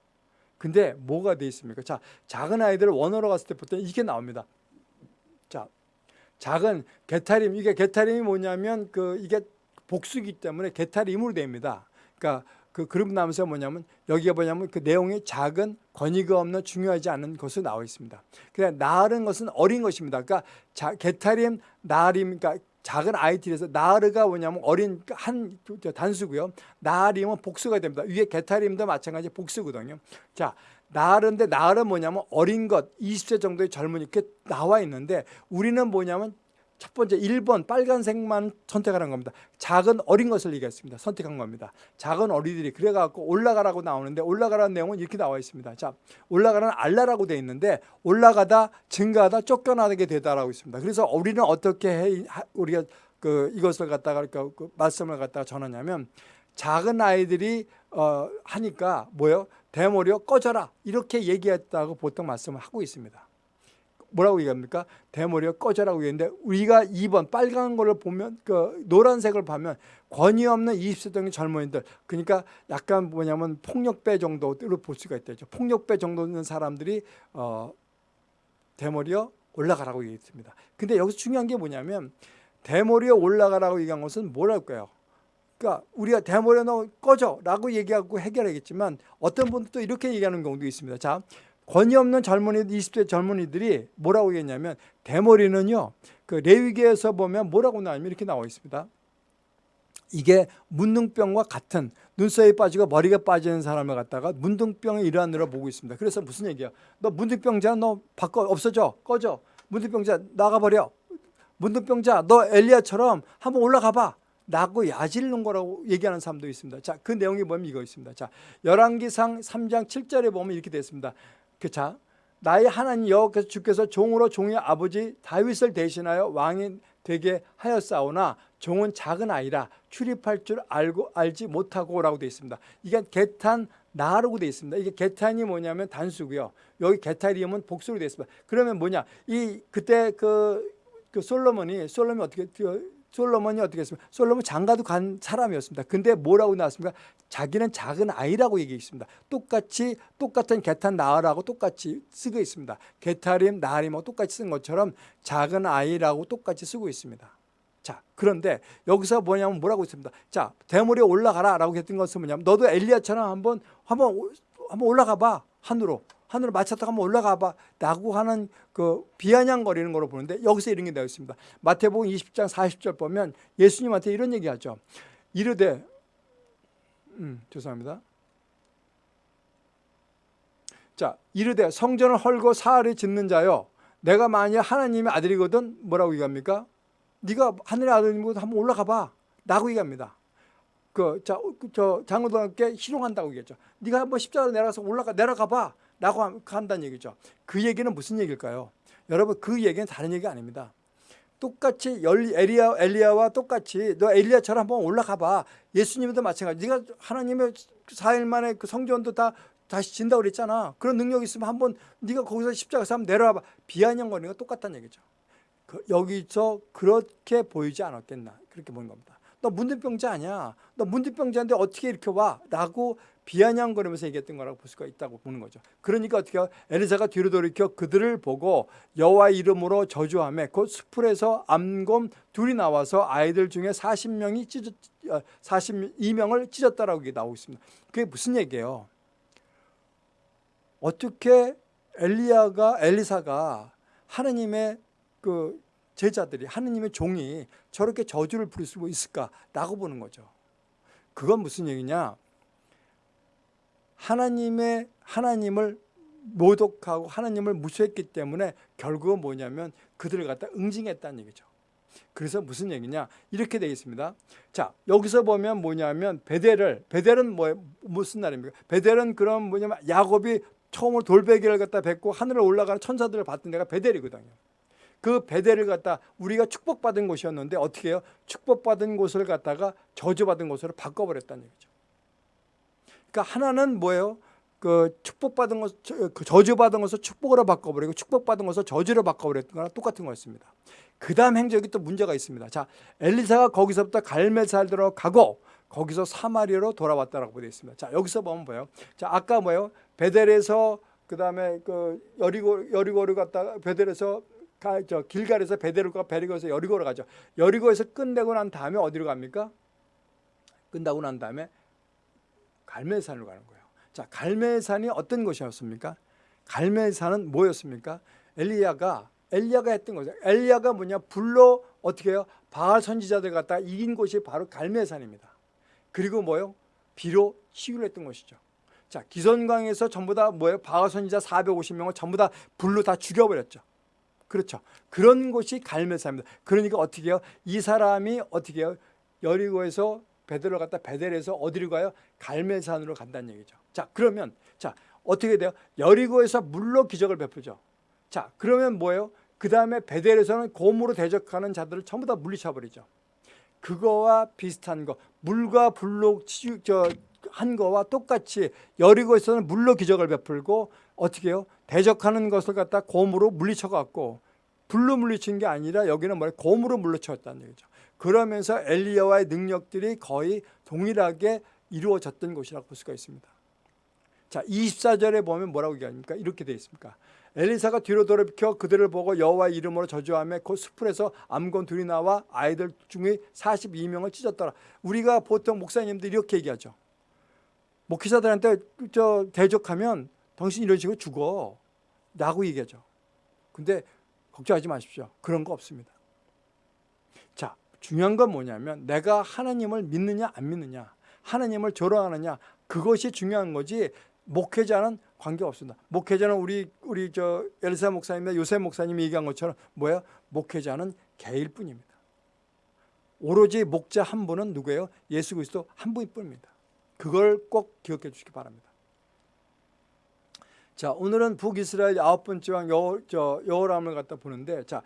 근데 뭐가 돼 있습니까? 자, 작은 아이들을 원어로 갔을 때부터 이게 나옵니다. 자, 작은 개타림 이게 개타림이 뭐냐면 그 이게 복수기 때문에 개타림으로 됩니다. 그러니까 그 그룹 나면서 뭐냐면 여기가 뭐냐면 그 내용이 작은 권위가 없는 중요하지 않은 것으로 나와 있습니다. 그냥 나은 것은 어린 것입니다. 그러니까 자, 개타림, 나림, 그러니까 작은 아이들에서 나르가 뭐냐면 어린 한 단수고요. 나리면 복수가 됩니다. 위에 게타림도 마찬가지 복수거든요. 자, 나르인데 나르는 뭐냐면 어린 것 20세 정도의 젊은이 이렇게 나와 있는데 우리는 뭐냐면 첫 번째 1번 빨간색만 선택하는 겁니다. 작은 어린 것을 얘기했습니다. 선택한 겁니다. 작은 어린이들이 그래갖고 올라가라고 나오는데 올라가라는 내용은 이렇게 나와 있습니다. 자, 올라가라는 알라라고 돼 있는데 올라가다 증가하다 쫓겨나게 되다라고 있습니다. 그래서 우리는 어떻게 해 우리가 그 이것을 갖다가 그러니까 그 말씀을 갖다가 전하냐면 작은 아이들이 어 하니까 뭐요? 대머리여 꺼져라 이렇게 얘기했다고 보통 말씀을 하고 있습니다. 뭐라고 얘기합니까? 대머리가 꺼져라고 얘기했는데 우리가 2번 빨간 거를 보면 그 노란색을 보면 권위 없는 20세 정도 젊은이들 그러니까 약간 뭐냐면 폭력배 정도로 볼 수가 있다죠. 폭력배 정도 있는 사람들이 어 대머리여 올라가라고 얘기했습니다. 근데 여기서 중요한 게 뭐냐면 대머리에 올라가라고 얘기한 것은 뭐랄까요? 그러니까 우리가 대머리에 너 꺼져라고 얘기하고 해결하겠지만 어떤 분도 또 이렇게 얘기하는 경우도 있습니다. 자, 권위 없는 젊은이 20대 젊은이들이 뭐라고 얘기했냐면 대머리는요. 그 레위기에서 보면 뭐라고 나오냐면 이렇게 나와 있습니다. 이게 문둥병과 같은 눈썹이 빠지고 머리가 빠지는 사람을 갖다가 문둥병의 일환으로 보고 있습니다. 그래서 무슨 얘기야? 너 문둥병자 너 바꿔 없어져 꺼져 문둥병자 나가버려 문둥병자 너 엘리야처럼 한번 올라가 봐 라고 야질는 거라고 얘기하는 사람도 있습니다. 자, 그 내용이 뭐냐면 이거 있습니다. 자, 열왕기상 3장 7절에 보면 이렇게 되어 있습니다. 그 자, 나의 하나님 여호와께서 주께서 종으로 종의 아버지 다윗을 대신하여 왕이 되게 하였사오나 종은 작은 아이라 출입할 줄 알고 알지 못하고라고 되어 있습니다. 이게 개탄 나라고 되어 있습니다. 이게 개탄이 뭐냐면 단수고요. 여기 개타리움은 복수로 되어 있습니다. 그러면 뭐냐? 이 그때 그, 그 솔로몬이 솔로몬이 어떻게 솔로몬이 어떻게 했습니까? 솔로몬 장가도 간 사람이었습니다. 근데 뭐라고 나왔습니까? 자기는 작은 아이라고 얘기했습니다. 똑같이 똑같은 개탄 나으라고 똑같이 쓰고 있습니다. 개타림 나림하고 똑같이 쓴 것처럼 작은 아이라고 똑같이 쓰고 있습니다. 자, 그런데 여기서 뭐냐면 뭐라고 있습니다. 자, 대물에 올라가라라고 했던 것은 뭐냐면 너도 엘리야처럼 한번 한번 한번 올라가 봐. 하늘로. 하늘을 맞췄다가 한번 올라가 봐 라고 하는 그 비아냥거리는 거로 보는데 여기서 이런 게 되어 있습니다. 마태복음 20장 40절 보면 예수님한테 이런 얘기하죠. 이르되 음, 죄송합니다. 자, 이르되 성전을 헐고 사흘을 짓는 자요. 내가 만약 하나님의 아들이거든 뭐라고 얘기합니까? 네가 하늘의 아들이거든 한번 올라가 봐. 라고 얘기합니다. 그, 자, 저 장로들께 희롱한다고 얘기했죠. 네가 한번 십자가로 내려가서 올라가, 내려가 봐. 라고 한다는 얘기죠. 그 얘기는 무슨 얘기일까요? 여러분 그 얘기는 다른 얘기가 아닙니다. 똑같이 엘리야, 엘리야와 똑같이 너 엘리야처럼 한번 올라가 봐. 예수님도 마찬가지. 네가 하나님의 4일 만에 그 성전도 다 다시 진다고 그랬잖아. 그런 능력이 있으면 한번 네가 거기서 십자가에서 한번 내려와 봐. 비아냥거리는 거 똑같다는 얘기죠. 그, 여기서 그렇게 보이지 않았겠나. 그렇게 보는 겁니다. 너 문둥병자 아니야. 너 문둥병자인데 어떻게 이렇게 와? 라고 비아냥거리면서 얘기했던 거라고 볼 수가 있다고 보는 거죠. 그러니까 어떻게? 엘리사가 뒤로 돌이켜 그들을 보고 여호와 이름으로 저주하며 곧 수풀에서 암곰 둘이 나와서 아이들 중에 40명이 찢어 42명을 찢었다라고 나오고 있습니다. 그게 무슨 얘기예요? 어떻게 엘리야가 엘리사가 하느님의 그 제자들이 하느님의 종이 저렇게 저주를 부릴 수 있을까라고 보는 거죠. 그건 무슨 얘기냐? 하나님의 하나님을 모독하고 하나님을 무시했기 때문에 결국은 뭐냐면 그들을 갖다 응징했다는 얘기죠. 그래서 무슨 얘기냐 이렇게 되어 있습니다. 자 여기서 보면 뭐냐면 베델을 베델은 뭐 무슨 날입니까? 베델은 그런 뭐냐면 야곱이 처음으로 돌베개를 갖다 뱉고 하늘에 올라가는 천사들을 봤던 데가 베델이거든요. 그 베델을 갖다 우리가 축복받은 곳이었는데 어떻게 해요? 축복받은 곳을 갖다가 저주받은 곳으로 바꿔버렸다는 얘기죠. 그러니까 하나는 뭐예요? 그 축복받은 것, 그 저주받은 것을 축복으로 바꿔버리고 축복받은 것을 저주로 바꿔버렸던 거랑 똑같은 거였습니다. 그 다음 행적이 또 문제가 있습니다. 자, 엘리사가 거기서부터 갈멜살들어 가고 거기서 사마리아로 돌아왔다라고 되어 있습니다. 자, 여기서 보면 뭐예요? 자, 아까 뭐예요? 베델에서 그 다음에 그 여리고 여리고를 갔다가 베델에서 가, 저 길갈에서 가 베리고에서 여리고로 가죠. 여리고에서 끝내고 난 다음에 어디로 갑니까? 끝나고 난 다음에 갈멜산으로 가는 거예요. 자, 갈멜산이 어떤 곳이었습니까? 갈멜산은 뭐였습니까? 엘리야가 엘리야가 했던 거죠. 엘리야가 뭐냐? 불로 어떻게 해요? 바알 선지자들 갖다 이긴 곳이 바로 갈매산입니다. 그리고 뭐요? 비로 시위를 했던 것이죠. 자, 기선광에서 전부 다 뭐예요? 바알 선지자 450명을 전부 다 불로 다 죽여버렸죠. 그렇죠. 그런 곳이 갈매산입니다. 그러니까 어떻게 해요? 이 사람이 어떻게 해요? 여리고에서 베델을 갔다 베델에서 어디로 가요? 갈매산으로 간다는 얘기죠. 자, 그러면 자, 어떻게 돼요? 여리고에서 물로 기적을 베푸죠. 자, 그러면 뭐예요? 그 다음에 베델에서는 곰으로 대적하는 자들을 전부 다 물리쳐버리죠. 그거와 비슷한 거, 물과 불로 치- 저, 한 거와 똑같이 여리고에서는 물로 기적을 베풀고 어떻게 해요? 대적하는 것을 갖다 곰으로 물리쳐 갖고 불로 물리친 게 아니라 여기는 뭐래 곰으로 물리쳤다는 얘기죠. 그러면서 엘리야와의 능력들이 거의 동일하게 이루어졌던 곳이라고 볼 수가 있습니다. 자, 24절에 보면 뭐라고 얘기합니까? 이렇게 되어 있습니까? 엘리사가 뒤로 돌이켜 그들을 보고 여호와의 이름으로 저주하며 그 숲에서 암건 둘이 나와 아이들 중에 42명을 찢었더라. 우리가 보통 목사님들이 이렇게 얘기하죠. 목회자들한테 저 대적하면 당신 이런 식으로 죽어. 라고 얘기하죠. 근데 걱정하지 마십시오. 그런 거 없습니다. 자, 중요한 건 뭐냐면 내가 하나님을 믿느냐 안 믿느냐 하나님을 조롱하느냐 그것이 중요한 거지 목회자는 관계없습니다. 목회자는 우리 우리 저 엘사 목사님이나 요셉 목사님이 얘기한 것처럼 뭐야? 목회자는 개일 뿐입니다. 오로지 목자 한 분은 누구예요? 예수 그리스도 한 분일 뿐입니다. 그걸 꼭 기억해 주시기 바랍니다. 자, 오늘은 북이스라엘 아홉 번째 왕 여, 저 여호람을 갖다 보는데 자,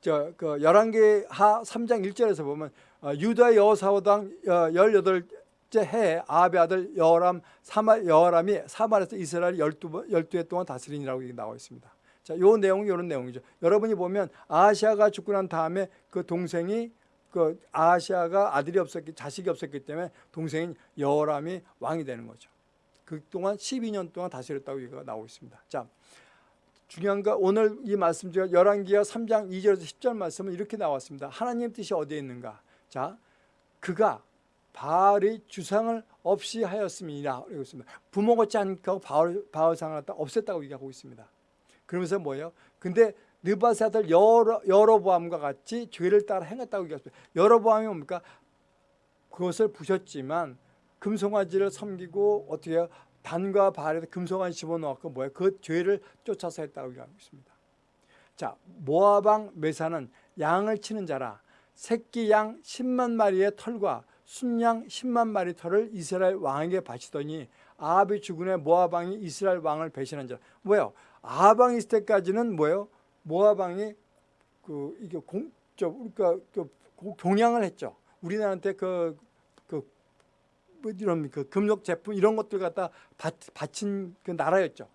저그 열왕기 하 3장 1절에서 보면 어, 유다 여호사오당 어, 18째 해에 아합의 아들 여호람 사마 여호람이 사마리아에서 이스라엘 12번 12해 동안 다스리니라고 얘기 나와 있습니다. 자, 요 내용이 이런 내용이죠. 여러분이 보면 아시아가 죽고 난 다음에 그 동생이 그 아시아가 아들이 없었기 자식이 없었기 때문에 동생인 여호람이 왕이 되는 거죠. 그동안 12년 동안 다스렸다고 얘기가 나오고 있습니다. 자, 중요한 거 오늘 이 말씀 중에 열왕기하 3장 2절에서 10절 말씀은 이렇게 나왔습니다. 하나님 뜻이 어디에 있는가? 자, 그가 바알의 주상을 없이 하였음이라 그러고 있습니다. 부모 같지 않고 바알, 바알상을 갖다 없앴다고 얘기하고 있습니다. 그러면서 뭐예요? 근데 느바세 아들 여러, 여로보암과 같이 죄를 따라 행했다고 얘기했습니다. 여로보암이 뭡니까? 그것을 부셨지만 금송아지를 섬기고 어떻게? 단과 발에다 금송아지 집어넣고 뭐야? 그 죄를 쫓아서 했다고 얘기하고 있습니다. 자, 모아방 메사는 양을 치는 자라 새끼 양 10만 마리의 털과 순양 10만 마리 털을 이스라엘 왕에게 바치더니 아합이 죽은 후 모아방이 이스라엘 왕을 배신한 자. 뭐예요? 아합왕 있을 때까지는 뭐예요? 모아방이 그 이게 공저 그러니까 그 공양을 했죠. 우리나라한테 그그 뭐 이런 그 금속 제품 이런 것들 갖다 바, 바친 그 나라였죠.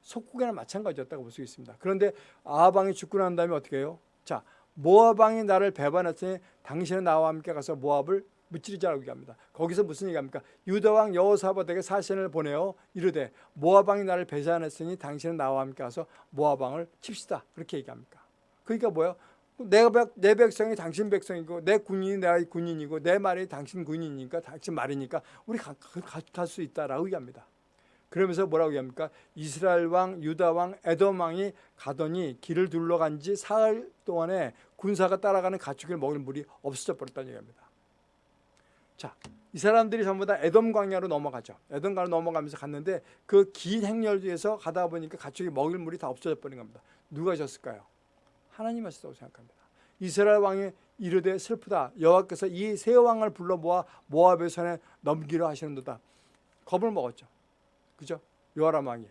속국에는 마찬가지였다고 볼 수 있습니다. 그런데 아합왕이 죽고 난 다음에 어떻게 해요? 자, 모압왕이 나를 배반했으니 당신은 나와 함께 가서 모압을 무찌르자라고 얘기합니다. 거기서 무슨 얘기합니까? 유다왕 여호사밧에게 사신을 보내어 이르되 모압왕이 나를 배반했으니 당신은 나와 함께 가서 모압왕을 칩시다. 그렇게 얘기합니까? 그러니까 뭐예요? 내, 백, 내 백성이 당신 백성이고 내 군인이 내 군인이고 내 말이 당신 군인이니까 당신 말이니까 우리 갈 수 있다라고 얘기합니다. 그러면서 뭐라고 얘기합니까? 이스라엘 왕, 유다 왕, 에돔 왕이 가더니 길을 둘러간 지 사흘 동안에 군사가 따라가는 가축을 먹을 물이 없어져 버렸다는 얘기입니다. 자, 이 사람들이 전부 다 에돔 광야로 넘어가죠. 에돔 광야로 넘어가면서 갔는데 그 긴 행렬 뒤에서 가다 보니까 가축이 먹을 물이 다 없어져 버린 겁니다. 누가 졌을까요? 하나님 하셨다고 생각합니다. 이스라엘 왕이 이르되 슬프다. 여호와께서 이 세 왕을 불러 모아 모압의 손에 넘기려 하시는도다. 겁을 먹었죠. 그죠? 요아람 왕이.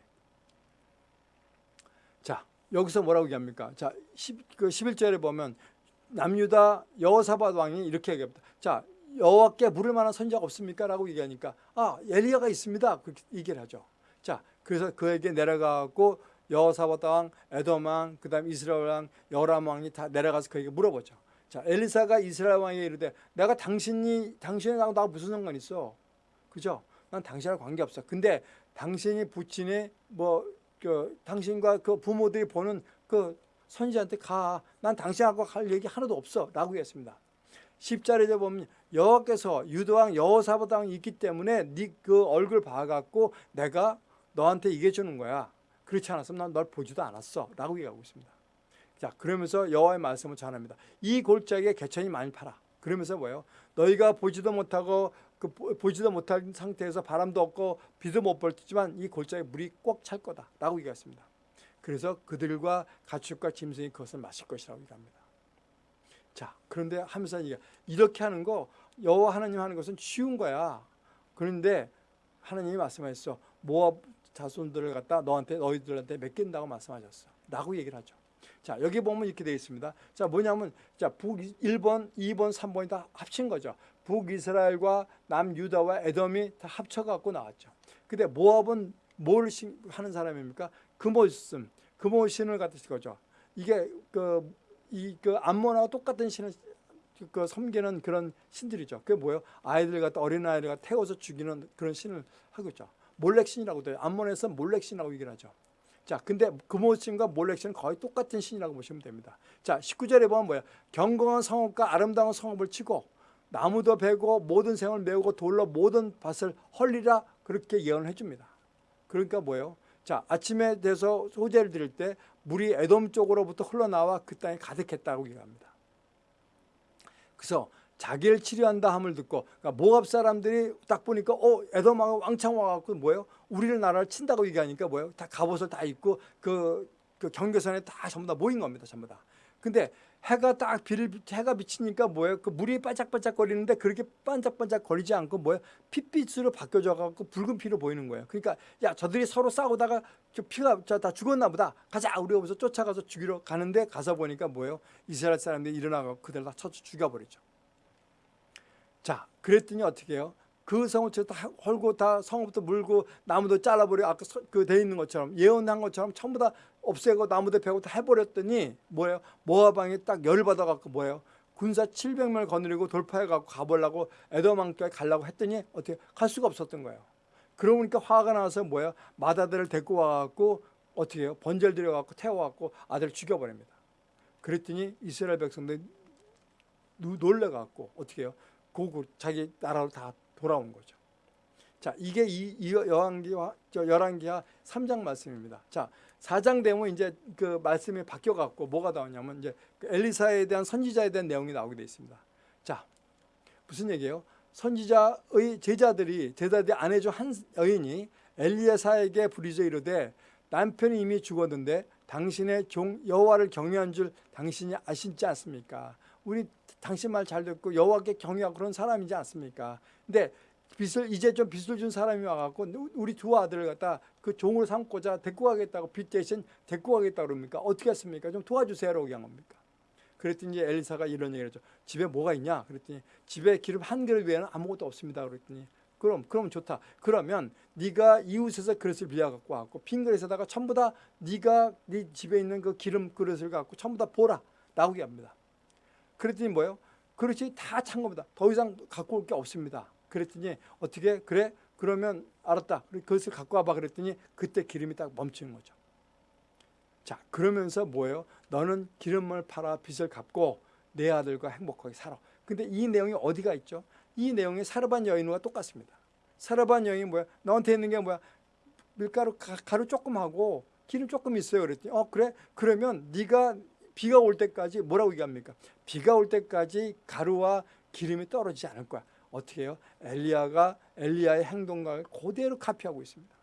자, 여기서 뭐라고 얘기합니까? 자, 10, 그 11절에 보면 남유다 여호사밧 왕이 이렇게 얘기합니다. 자, 여호와께 물을 만한 선지자가 없습니까? 라고 얘기하니까 아, 엘리야가 있습니다. 그렇게 얘기를 하죠. 자, 그래서 그에게 내려가고 여호사밧 왕, 에돔 왕, 그다음 이스라엘 왕, 여람 왕이 다 내려가서 그에게 물어보죠. 자, 엘리사가 이스라엘 왕에게 이르되 내가 당신이 당신하고 나 무슨 상관 있어? 그죠? 난 당신하고 관계 없어. 근데 당신이 부친이 뭐 그 당신과 그 부모들이 보는 그 선지자한테 가. 난 당신하고 할 얘기 하나도 없어라고 했습니다. 10절에 보면 여호와께서 유도왕 여호사밧 왕이 있기 때문에 네 그 얼굴 봐 갖고 내가 너한테 이겨 주는 거야. 그렇지 않았으면 난 널 보지도 않았어 라고 얘기하고 있습니다. 자 그러면서 여호와의 말씀을 전합니다. 이 골짜기에 개천이 많이 팔아. 그러면서 뭐예요? 너희가 보지도 못하고 그 보- 보지도 못한 상태에서 바람도 없고 비도 못 벌지만 이 골짜기 물이 꼭 찰 거다 라고 얘기했습니다. 그래서 그들과 가축과 짐승이 그것을 마실 것이라고 얘기합니다. 자 그런데 하면서 이게 이렇게 하는 거 여호와 하나님 하는 것은 쉬운 거야. 그런데 하나님이 말씀하셨어. 모압 자손들을 갖다 너한테 너희들한테 맡긴다고 말씀하셨어. 라고 얘기를 하죠. 자, 여기 보면 이렇게 되어 있습니다. 자, 뭐냐면 자, 북 1번, 2번, 3번이 다 합친 거죠. 북이스라엘과 남유다와 에돔이 다 합쳐 갖고 나왔죠. 근데 모압은 뭘 신- 하는 사람입니까? 금오심, 금오신을 갖다 쓴 거죠. 이게 그 이그 암몬하고 똑같은 신을 그 섬기는 그런 신들이죠. 그게 뭐예요? 아이들 갖다 어린 아이들 갖다 태워서 죽이는 그런 신을 하고 있죠. 몰렉신이라고 돼요. 암몬에서 몰렉신이라고 얘기를 하죠. 자, 근데 금오신과 몰렉신은 거의 똑같은 신이라고 보시면 됩니다. 자, 19절에 보면 뭐야? 경건한 성읍과 아름다운 성읍을 치고 나무도 베고 모든 생을 메우고 돌로 모든 밭을 헐리라 그렇게 예언을 해줍니다. 그러니까 뭐예요? 자, 아침에 돼서 소재를 드릴 때 물이 에돔 쪽으로부터 흘러나와 그 땅에 가득했다고 얘기합니다. 그래서 자기를 치료한다 함을 듣고 그러니까 모압 사람들이 딱 보니까 어 에돔하고 왕창 와갖고 뭐예요? 우리를 나라를 친다고 얘기하니까 뭐예요? 다 갑옷을 다 입고 그, 그 경계선에 다 전부 다 모인 겁니다. 전부 다. 근데 해가 딱 비를 해가 비치니까 뭐예요? 그 물이 반짝반짝 거리는데 그렇게 반짝반짝 거리지 않고 뭐예요? 핏빛으로 바뀌어져 갖고 붉은 피로 보이는 거예요. 그러니까 야 저들이 서로 싸우다가 저 피가 저 다 죽었나 보다. 가자 우리 여기서 쫓아가서 죽이러 가는데 가서 보니까 뭐예요? 이스라엘 사람들이 일어나고 그들 다 쳐서 죽여버리죠. 자, 그랬더니 어떻게 해요? 그 성을 다 헐고 다 성부터 물고 나무도 잘라버리고 아까 그 돼 있는 것처럼 예언한 것처럼 전부 다 없애고 나무도 베고 다 해버렸더니 뭐예요? 모아방이 딱 열을 받아갖고 뭐예요? 군사 700명을 거느리고 돌파해갖고 가보려고 에도망까지 가려고 했더니 어떻게 갈 수가 없었던 거예요. 그러니까 화가 나서 뭐예요? 마다들을 데리고 와갖고 어떻게 해요? 번제를 들여갖고 태워갖고 아들을 죽여버립니다. 그랬더니 이스라엘 백성들이 누- 놀래갖고 어떻게 해요? 고국 자기 나라로 다 돌아온 거죠. 자, 이게 이, 이 여왕기와 저 열왕기하 3장 말씀입니다. 자, 4장 되면 이제 그 말씀이 바뀌어 갖고 뭐가 나오냐면 이제 그 엘리사에 대한 선지자에 대한 내용이 나오게 돼 있습니다. 자, 무슨 얘기예요? 선지자의 제자들이 제자들이 아내 중한 여인이 엘리야사에게 부리져 이르되 남편이 이미 죽었는데 당신의 종 여호와를 경외한 줄 당신이 아시지 않습니까? 우리 당신 말 잘 듣고 여호와께 경외하고 그런 사람이지 않습니까? 근데 빚을 이제 좀 빚을 준 사람이 와갖고 우리 두 아들을 갖다 그 종으로 삼고자 데리고 가겠다고 빚 대신 데리고 가겠다 그럽니까? 어떻게 했습니까? 좀 도와주세요라고 얘기한 겁니까? 그랬더니 엘리사가 이런 얘기를 했죠. 집에 뭐가 있냐? 그랬더니 집에 기름 한 그릇 외에는 아무것도 없습니다. 그랬더니 그럼 그럼 좋다. 그러면 네가 이웃에서 그릇을 빌려 갖고 왔고 빈 그릇에다가 전부 다 네가 네 집에 있는 그 기름 그릇을 갖고 전부 다 보라. 나오게 합니다. 그랬더니 뭐예요? 그릇이 다찬 겁니다. 더 이상 갖고 올 게 없습니다. 그랬더니 어떻게 그래? 그러면 알았다. 그것을 갖고 와봐 그랬더니 그때 기름이 딱 멈추는 거죠. 자 그러면서 뭐예요? 너는 기름을 팔아 빚을 갚고 내 아들과 행복하게 살아. 근데 이 내용이 어디가 있죠? 이 내용이 사르반 여인과 똑같습니다. 사르반 여인이 뭐야? 너한테 있는 게 뭐야? 밀가루 가, 가루 조금 하고 기름 조금 있어요. 그랬더니 어 그래? 그러면 네가 비가 올 때까지 뭐라고 얘기합니까? 비가 올 때까지 가루와 기름이 떨어지지 않을 거야. 어떻게 해요? 엘리야가 엘리야의 행동과 그대로 카피하고 있습니다.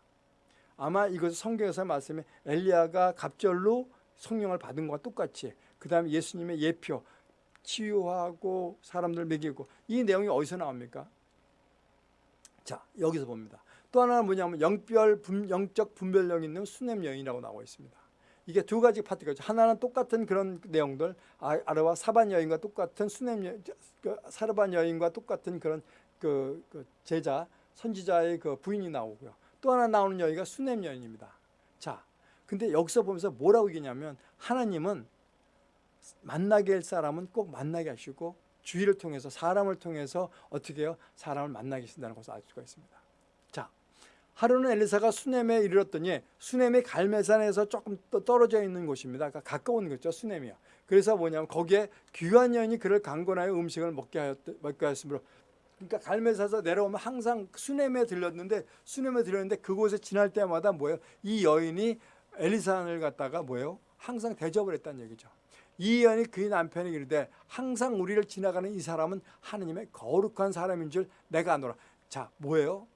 아마 이것은 성경에서 말씀에 엘리야가 갑절로 성령을 받은 것과 똑같이 그 다음에 예수님의 예표 치유하고 사람들 먹이고 이 내용이 어디서 나옵니까? 자 여기서 봅니다. 또 하나는 뭐냐면 영별 분, 영적 분별력 있는 수냄 여인이라고 나와 있습니다. 이게 두 가지 파트가 있죠. 하나는 똑같은 그런 내용들 아, 아르와 사반 여인과 똑같은 수냄 여, 그 사르반 여인과 똑같은 그런 그, 그 제자 선지자의 그 부인이 나오고요. 또 하나 나오는 여인가 수냄 여인입니다. 자, 근데 여기서 보면서 뭐라고 얘기냐면 하나님은 만나게 할 사람은 꼭 만나게 하시고 주의를 통해서 사람을 통해서 어떻게 해요? 사람을 만나게 하신다는 것을 알 수가 있습니다. 자, 하루는 엘리사가 수넴에 이르렀더니 수넴이 갈매산에서 조금 더 떨어져 있는 곳입니다. 그러니까 가까운 거죠, 수넴이요. 그래서 뭐냐면 거기에 귀한 여인이 그를 강권하여 음식을 먹게 하였 먹게 하였으므로 그러니까 갈매산에서 내려오면 항상 수넴에 들렸는데 수넴에 들렸는데 그곳에 지날 때마다 뭐예요? 이 여인이 엘리사를 갖다가 뭐예요? 항상 대접을 했다는 얘기죠. 이 여인이 그의 남편에게 이르되 항상 우리를 지나가는 이 사람은 하느님의 거룩한 사람인 줄 내가 아노라. 자, 뭐예요?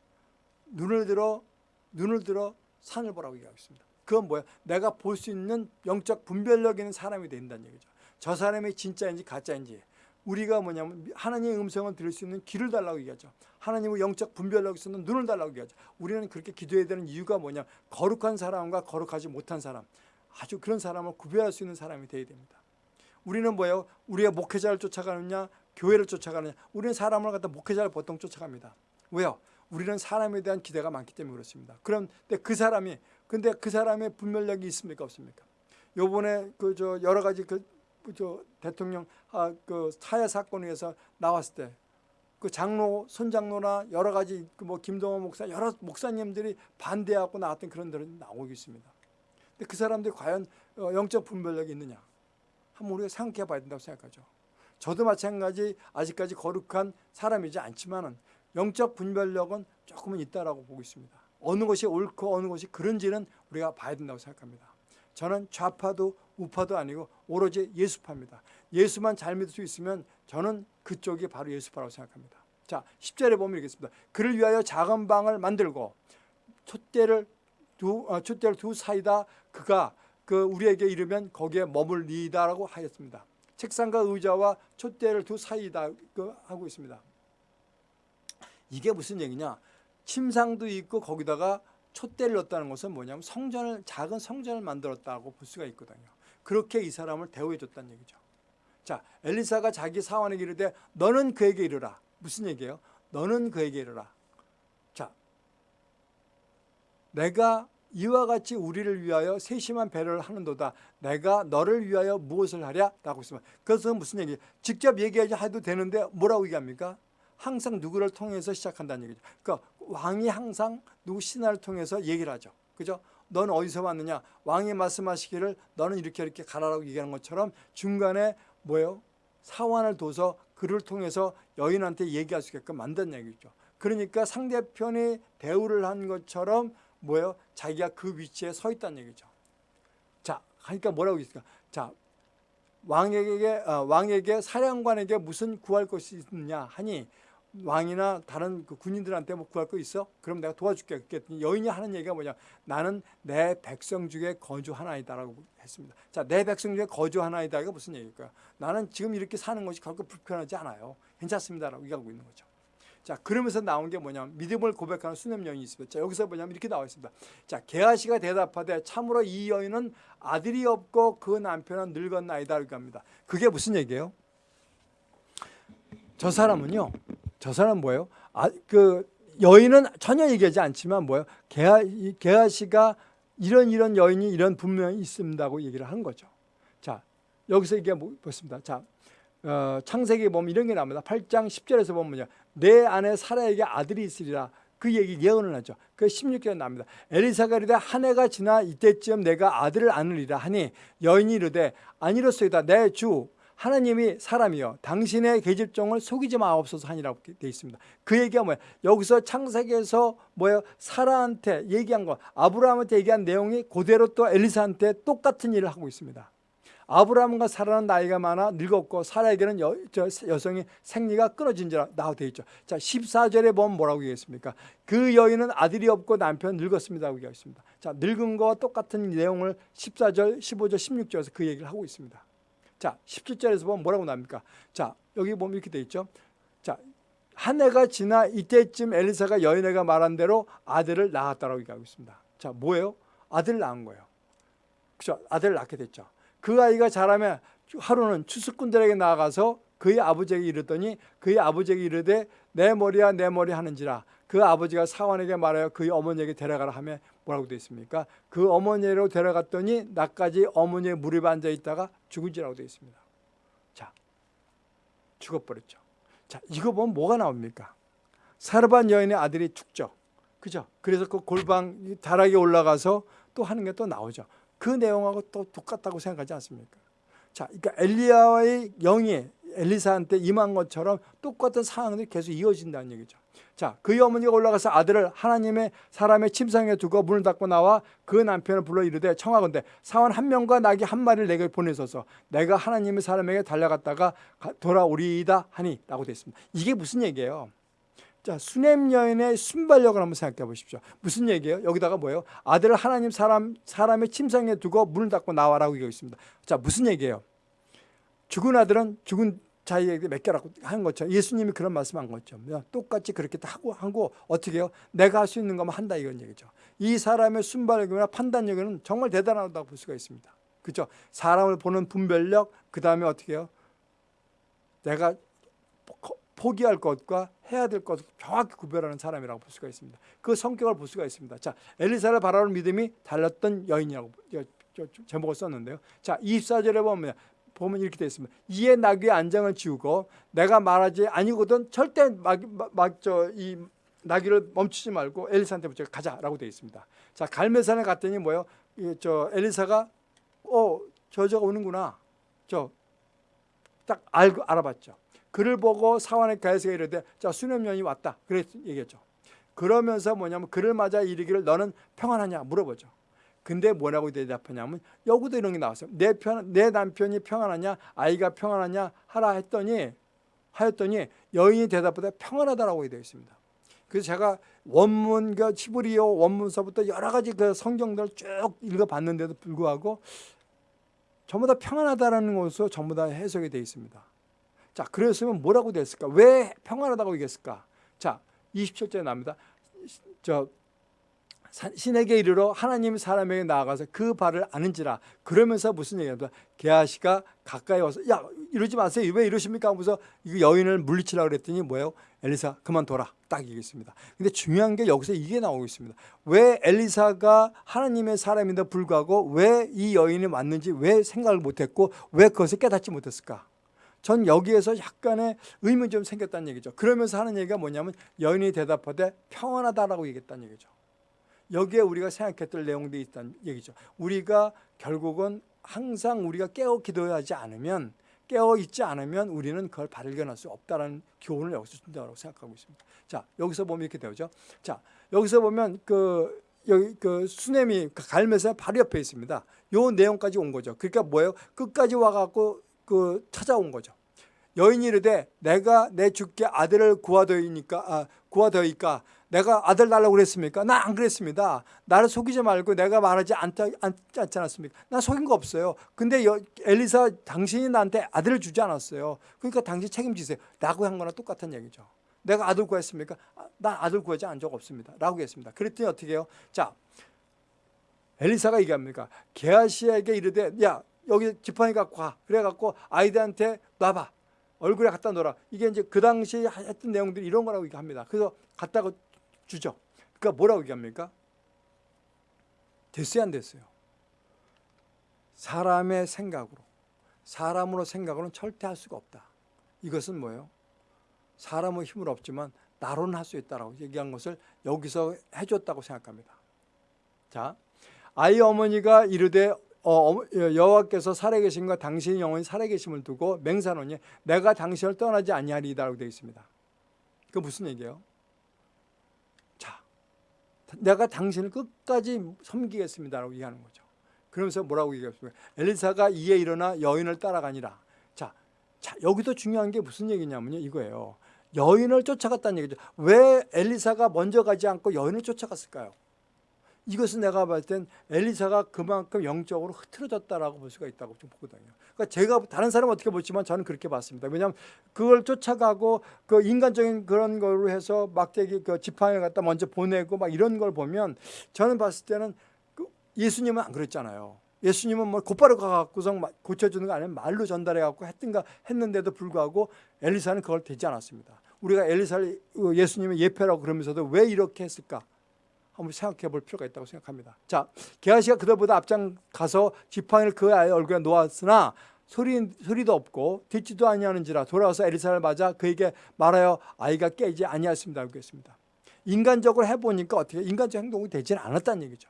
눈을 들어 눈을 들어 산을 보라고 얘기하고 있습니다. 그건 뭐예요? 내가 볼 수 있는 영적 분별력 있는 사람이 된다는 얘기죠. 저 사람이 진짜인지 가짜인지 우리가 뭐냐면 하나님의 음성을 들을 수 있는 귀를 달라고 얘기하죠. 하나님의 영적 분별력 있는 눈을 달라고 얘기하죠. 우리는 그렇게 기도해야 되는 이유가 뭐냐? 거룩한 사람과 거룩하지 못한 사람, 아주 그런 사람을 구별할 수 있는 사람이 되어야 됩니다. 우리는 뭐예요? 우리가 목회자를 쫓아가느냐, 교회를 쫓아가느냐. 우리는 사람을 갖다 목회자를 보통 쫓아갑니다. 왜요? 우리는 사람에 대한 기대가 많기 때문에 그렇습니다. 그런데 그 사람이 근데 그 사람의 분별력이 있습니까 없습니까? 요번에 그 저 여러 가지 그 저 대통령 아 그 사회 사건에 의해서 나왔을 때 그 장로 손장로나 여러 가지 그 뭐 김동호 목사 여러 목사님들이 반대하고 나왔던 그런 들은 나오고 있습니다. 근데 그 사람들이 과연 어, 영적 분별력이 있느냐? 한번 우리가 생각해 봐야 된다고 생각하죠. 저도 마찬가지 아직까지 거룩한 사람이지 않지만은 영적 분별력은 조금은 있다라고 보고 있습니다. 어느 것이 옳고 어느 것이 그런지는 우리가 봐야 된다고 생각합니다. 저는 좌파도 우파도 아니고 오로지 예수파입니다. 예수만 잘 믿을 수 있으면 저는 그쪽이 바로 예수파라고 생각합니다. 자, 10절에 보면 이렇습니다. 그를 위하여 작은 방을 만들고 촛대를 두 어, 촛대를 두 사이다 그가 그 우리에게 이르면 거기에 머물리다라고 하였습니다. 책상과 의자와 촛대를 두 사이다 그 하고 있습니다. 이게 무슨 얘기냐? 침상도 있고 거기다가 촛대를 넣었다는 것은 뭐냐면 성전을 작은 성전을 만들었다고 볼 수가 있거든요. 그렇게 이 사람을 대우해 줬다는 얘기죠. 자, 엘리사가 자기 사원에게 이르되 너는 그에게 이르라. 무슨 얘기예요? 너는 그에게 이르라. 자, 내가 이와 같이 우리를 위하여 세심한 배를 하는도다. 내가 너를 위하여 무엇을 하랴? 라고 있습니다. 그래서 무슨 얘기? 직접 얘기하지 해도 되는데 뭐라고 얘기합니까? 항상 누구를 통해서 시작한다는 얘기죠. 그러니까 왕이 항상 누구 신하를 통해서 얘기를 하죠. 그죠? 너는 어디서 왔느냐? 왕이 말씀하시기를 너는 이렇게 이렇게 가라라고 얘기하는 것처럼 중간에 뭐예요? 사원을 둬서 그를 통해서 여인한테 얘기할 수 있게끔 만든 얘기죠. 그러니까 상대편이 대우를 한 것처럼 뭐예요? 자기가 그 위치에 서 있다는 얘기죠. 자, 그러니까 뭐라고 있을까? 자, 왕에게 어, 왕에게 사령관에게 무슨 구할 것이 있느냐 하니 왕이나 다른 그 군인들한테 뭐 구할 거 있어? 그럼 내가 도와줄게. 그랬더니 여인이 하는 얘기가 뭐냐? 나는 내 백성 중에 거주하나이다라고 했습니다. 자, 내 백성 중에 거주하나이다. 이게 무슨 얘기일까요? 나는 지금 이렇게 사는 것이 결코 불편하지 않아요. 괜찮습니다라고 얘기하고 있는 거죠. 자, 그러면서 나온 게 뭐냐면 믿음을 고백하는 수냄 여인이 있습니다. 자, 여기서 뭐냐면 이렇게 나와 있습니다. 자, 게하시가 대답하되 참으로 이 여인은 아들이 없고 그 남편은 늙었나이다 이렇게 합니다. 그게 무슨 얘기예요? 저 사람은요. 저 사람 뭐예요? 아, 그 여인은 전혀 얘기하지 않지만 뭐예요? 게하 게하시가 이런 이런 여인이 이런 분명히 있습니다고 얘기를 한 거죠. 자, 여기서 이게 뭐 보습니다. 자, 어, 창세기 보면 이런 게 나옵니다. 8장 10절에서 보면요. 내 안에 사라에게 아들이 있으리라. 그 얘기 예언을 하죠. 그 16절에 나옵니다. 엘리사가 이르되 한 해가 지나 이때쯤 내가 아들을 안으리라 하니 여인이 이르되 아니로소이다 내 주 하나님이 사람이요 당신의 계집종을 속이지 마옵소서 하니라고 되어 있습니다. 그 얘기가 뭐야? 여기서 창세기에서 뭐예요? 사라한테 얘기한 거 아브라함한테 얘기한 내용이 그대로 또 엘리사한테 똑같은 일을 하고 있습니다. 아브라함과 사라는 나이가 많아 늙었고 사라에게는 여, 저 여성이 생리가 끊어진지라 나오되어 있죠. 자 14절에 보면 뭐라고 얘기했습니까? 그 여인은 아들이 없고 남편 늙었습니다라고 얘기했습니다. 자 늙은 거와 똑같은 내용을 14절, 15절, 16절에서 그 얘기를 하고 있습니다. 자 17절에서 보면 뭐라고 나옵니까? 자 여기 보면 이렇게 돼 있죠. 자 한 해가 지나 이때쯤 엘리사가 여인에게 말한 대로 아들을 낳았다라고 얘기하고 있습니다. 자 뭐예요? 아들 낳은 거예요. 그죠? 아들 낳게 됐죠. 그 아이가 자라면 하루는 추수꾼들에게 나가서 그의 아버지에게 이르더니 그의 아버지에게 이르되 내 머리야 내 머리 하는지라 그 아버지가 사원에게 말하여 그의 어머니에게 데려가라 하며 뭐라고 되어 있습니까? 그 어머니로 데려갔더니 나까지 어머니의 무릎에 앉아 있다가 죽은지라고 되어 있습니다. 자, 죽어버렸죠. 자, 이거 보면 뭐가 나옵니까? 사르반 여인의 아들이 죽죠. 그죠? 그래서 그 골방 다락에 올라가서 또 하는 게 또 나오죠. 그 내용하고 또 똑같다고 생각하지 않습니까? 자, 그러니까 엘리야의 영이 엘리사한테 임한 것처럼 똑같은 상황들이 계속 이어진다는 얘기죠. 자, 그의 어머니가 올라가서 아들을 하나님의 사람의 침상에 두고 문을 닫고 나와 그 남편을 불러 이르되 청하건대 사원 한 명과 나귀 한 마리를 내게 보내소서 내가 하나님의 사람에게 달려갔다가 가- 돌아오리이다 하니라고 되어 있습니다. 이게 무슨 얘기예요? 자, 수냄 여인의 순발력을 한번 생각해 보십시오. 무슨 얘기예요? 여기다가 뭐예요? 아들을 하나님 사람 사람의 침상에 두고 문을 닫고 나와라고 얘기하고 있습니다. 자, 무슨 얘기예요? 죽은 아들은 죽은 자에게 맡겨라고 한 것처럼 예수님이 그런 말씀한 것처럼 똑같이 그렇게 다 하고 하고 어떻게 해요? 내가 할 수 있는 것만 한다 이런 얘기죠. 이 사람의 순발력이나 판단력은 정말 대단하다고 볼 수가 있습니다. 그렇죠? 사람을 보는 분별력 그 다음에 어떻게 해요? 내가 포- 포기할 것과 해야 될 것을 정확히 구별하는 사람이라고 볼 수가 있습니다. 그 성격을 볼 수가 있습니다. 자, 엘리사를 바라보는 믿음이 달렸던 여인이라고 제목을 썼는데요. 자, 24절에 보면 보면 이렇게 되어 있습니다. 이에 나귀의 안장을 지우고 내가 말하지 아니거든 절대 막저이 나귀를 멈추지 말고 엘리사한테 붙여 가자라고 되어 있습니다. 자, 갈매산에 갔더니 뭐요? 이저 엘리사가 어, 저저가 오는구나. 저 딱 알고 알아봤죠. 그를 보고 사원의 가에서 이르되 자 수렴년이 왔다. 그랬 얘기했죠. 그러면서 뭐냐면 그를 맞아 이르기를 너는 평안하냐 물어보죠. 근데 뭐라고 대답하냐면 여기도 이런 게 나왔어요. 내, 편, 내 남편이 평안하냐 아이가 평안하냐 하라 했더니 하였더니 여인이 대답보다 평안하다라고 되어 있습니다. 그래서 제가 원문 그 히브리어 원문서부터 여러 가지 그 성경들을 쭉 읽어봤는데도 불구하고 전부 다 평안하다라는 것으로 전부 다 해석이 되어 있습니다. 자, 그랬으면 뭐라고 됐을까? 왜 평안하다고 얘기했을까? 자, 27절에 나옵니다. 저 신에게 이르러 하나님 사람에게 나아가서 그 발을 아는지라. 그러면서 무슨 얘기합니까? 게하시가 가까이 와서 야 이러지 마세요. 왜 이러십니까? 하면서 이 여인을 물리치라고 그랬더니 뭐예요? 엘리사 그만둬라. 딱 얘기했습니다. 근데 중요한 게 여기서 이게 나오고 있습니다. 왜 엘리사가 하나님의 사람인데 불구하고 왜 이 여인이 왔는지 왜 생각을 못했고 왜 그것을 깨닫지 못했을까? 전 여기에서 약간의 의문이 좀 생겼다는 얘기죠. 그러면서 하는 얘기가 뭐냐면 여인이 대답하되 평안하다라고 얘기했다는 얘기죠 여기에 우리가 생각했던 내용들이 있다는 얘기죠. 우리가 결국은 항상 우리가 깨어 기도하지 않으면 깨어 있지 않으면 우리는 그걸 발견할 수 없다라는 교훈을 여기서 준다고 생각하고 있습니다. 자, 여기서 보면 이렇게 되죠. 자, 여기서 보면 그 여기 그 수냄이 갈매사 바로 옆에 있습니다. 요 내용까지 온 거죠. 그러니까 뭐예요? 끝까지 와갖고 그 찾아온 거죠. 여인이 이르되 내가 내 주께 아들을 구하더이니까 아, 구하더이까 내가 아들 달라고 그랬습니까? 나 안 그랬습니다. 나를 속이지 말고 내가 말하지 않다, 않지 않았습니까? 나 속인 거 없어요. 근데 여, 엘리사 당신이 나한테 아들을 주지 않았어요. 그러니까 당신 책임지세요. 라고 한 거나 똑같은 얘기죠. 내가 아들 구했습니까? 아, 난 아들 구하지 않은 적 없습니다. 라고 했습니다. 그랬더니 어떻게 해요? 자, 엘리사가 얘기합니까? 게하시에게 이르되 야 여기 지팡이 갖고 가. 그래갖고 아이들한테 놔봐. 얼굴에 갖다 놓으라. 이게 이제 그 당시 했던 내용들이 이런 거라고 얘기합니다. 그래서 갖다가 주죠. 그러니까 뭐라고 얘기합니까? 됐어요, 안 됐어요? 사람의 생각으로, 사람으로 생각으로는 절대 할 수가 없다. 이것은 뭐예요? 사람의 힘은 없지만 나로는 할 수 있다라고 얘기한 것을 여기서 해줬다고 생각합니다. 자, 아이 어머니가 이르되 어, 여호와께서 살아계심과 당신의 영혼이 살아계심을 두고 맹사노니 내가 당신을 떠나지 아니하리이다라고 되어 있습니다. 그 무슨 얘기예요? 자, 내가 당신을 끝까지 섬기겠습니다라고 얘기하는 거죠. 그러면서 뭐라고 얘기했습니까? 엘리사가 이에 일어나 여인을 따라가니라. 자, 자 여기도 중요한 게 무슨 얘기냐면요, 이거예요. 여인을 쫓아갔다는 얘기죠. 왜 엘리사가 먼저 가지 않고 여인을 쫓아갔을까요? 이것은 내가 봤을 땐 엘리사가 그만큼 영적으로 흐트러졌다라고 볼 수가 있다고 좀 보거든요. 그러니까 제가 다른 사람은 어떻게 보지만 저는 그렇게 봤습니다. 왜냐하면 그걸 쫓아가고 그 인간적인 그런 걸로 해서 막대기 그 지팡이를 갖다 먼저 보내고 막 이런 걸 보면 저는 봤을 때는 그 예수님은 안 그랬잖아요. 예수님은 뭐 곧바로 가갖고서 고쳐주는 거 아니면 말로 전달해갖고 했든가 했는데도 불구하고 엘리사는 그걸 되지 않았습니다. 우리가 엘리사를 예수님의 예표라고 그러면서도 왜 이렇게 했을까? 한번 생각해 볼 필요가 있다고 생각합니다. 자, 게하시가 그들보다 앞장 가서 지팡이를 그 아이의 얼굴에 놓았으나 소리, 소리도 없고 듣지도 아니하는지라 돌아와서 엘리사를 맞아 그에게 말하여 아이가 깨지 아니하였습니다. 하겠습니다. 인간적으로 해보니까 어떻게 인간적 행동이 되지는 않았다는 얘기죠.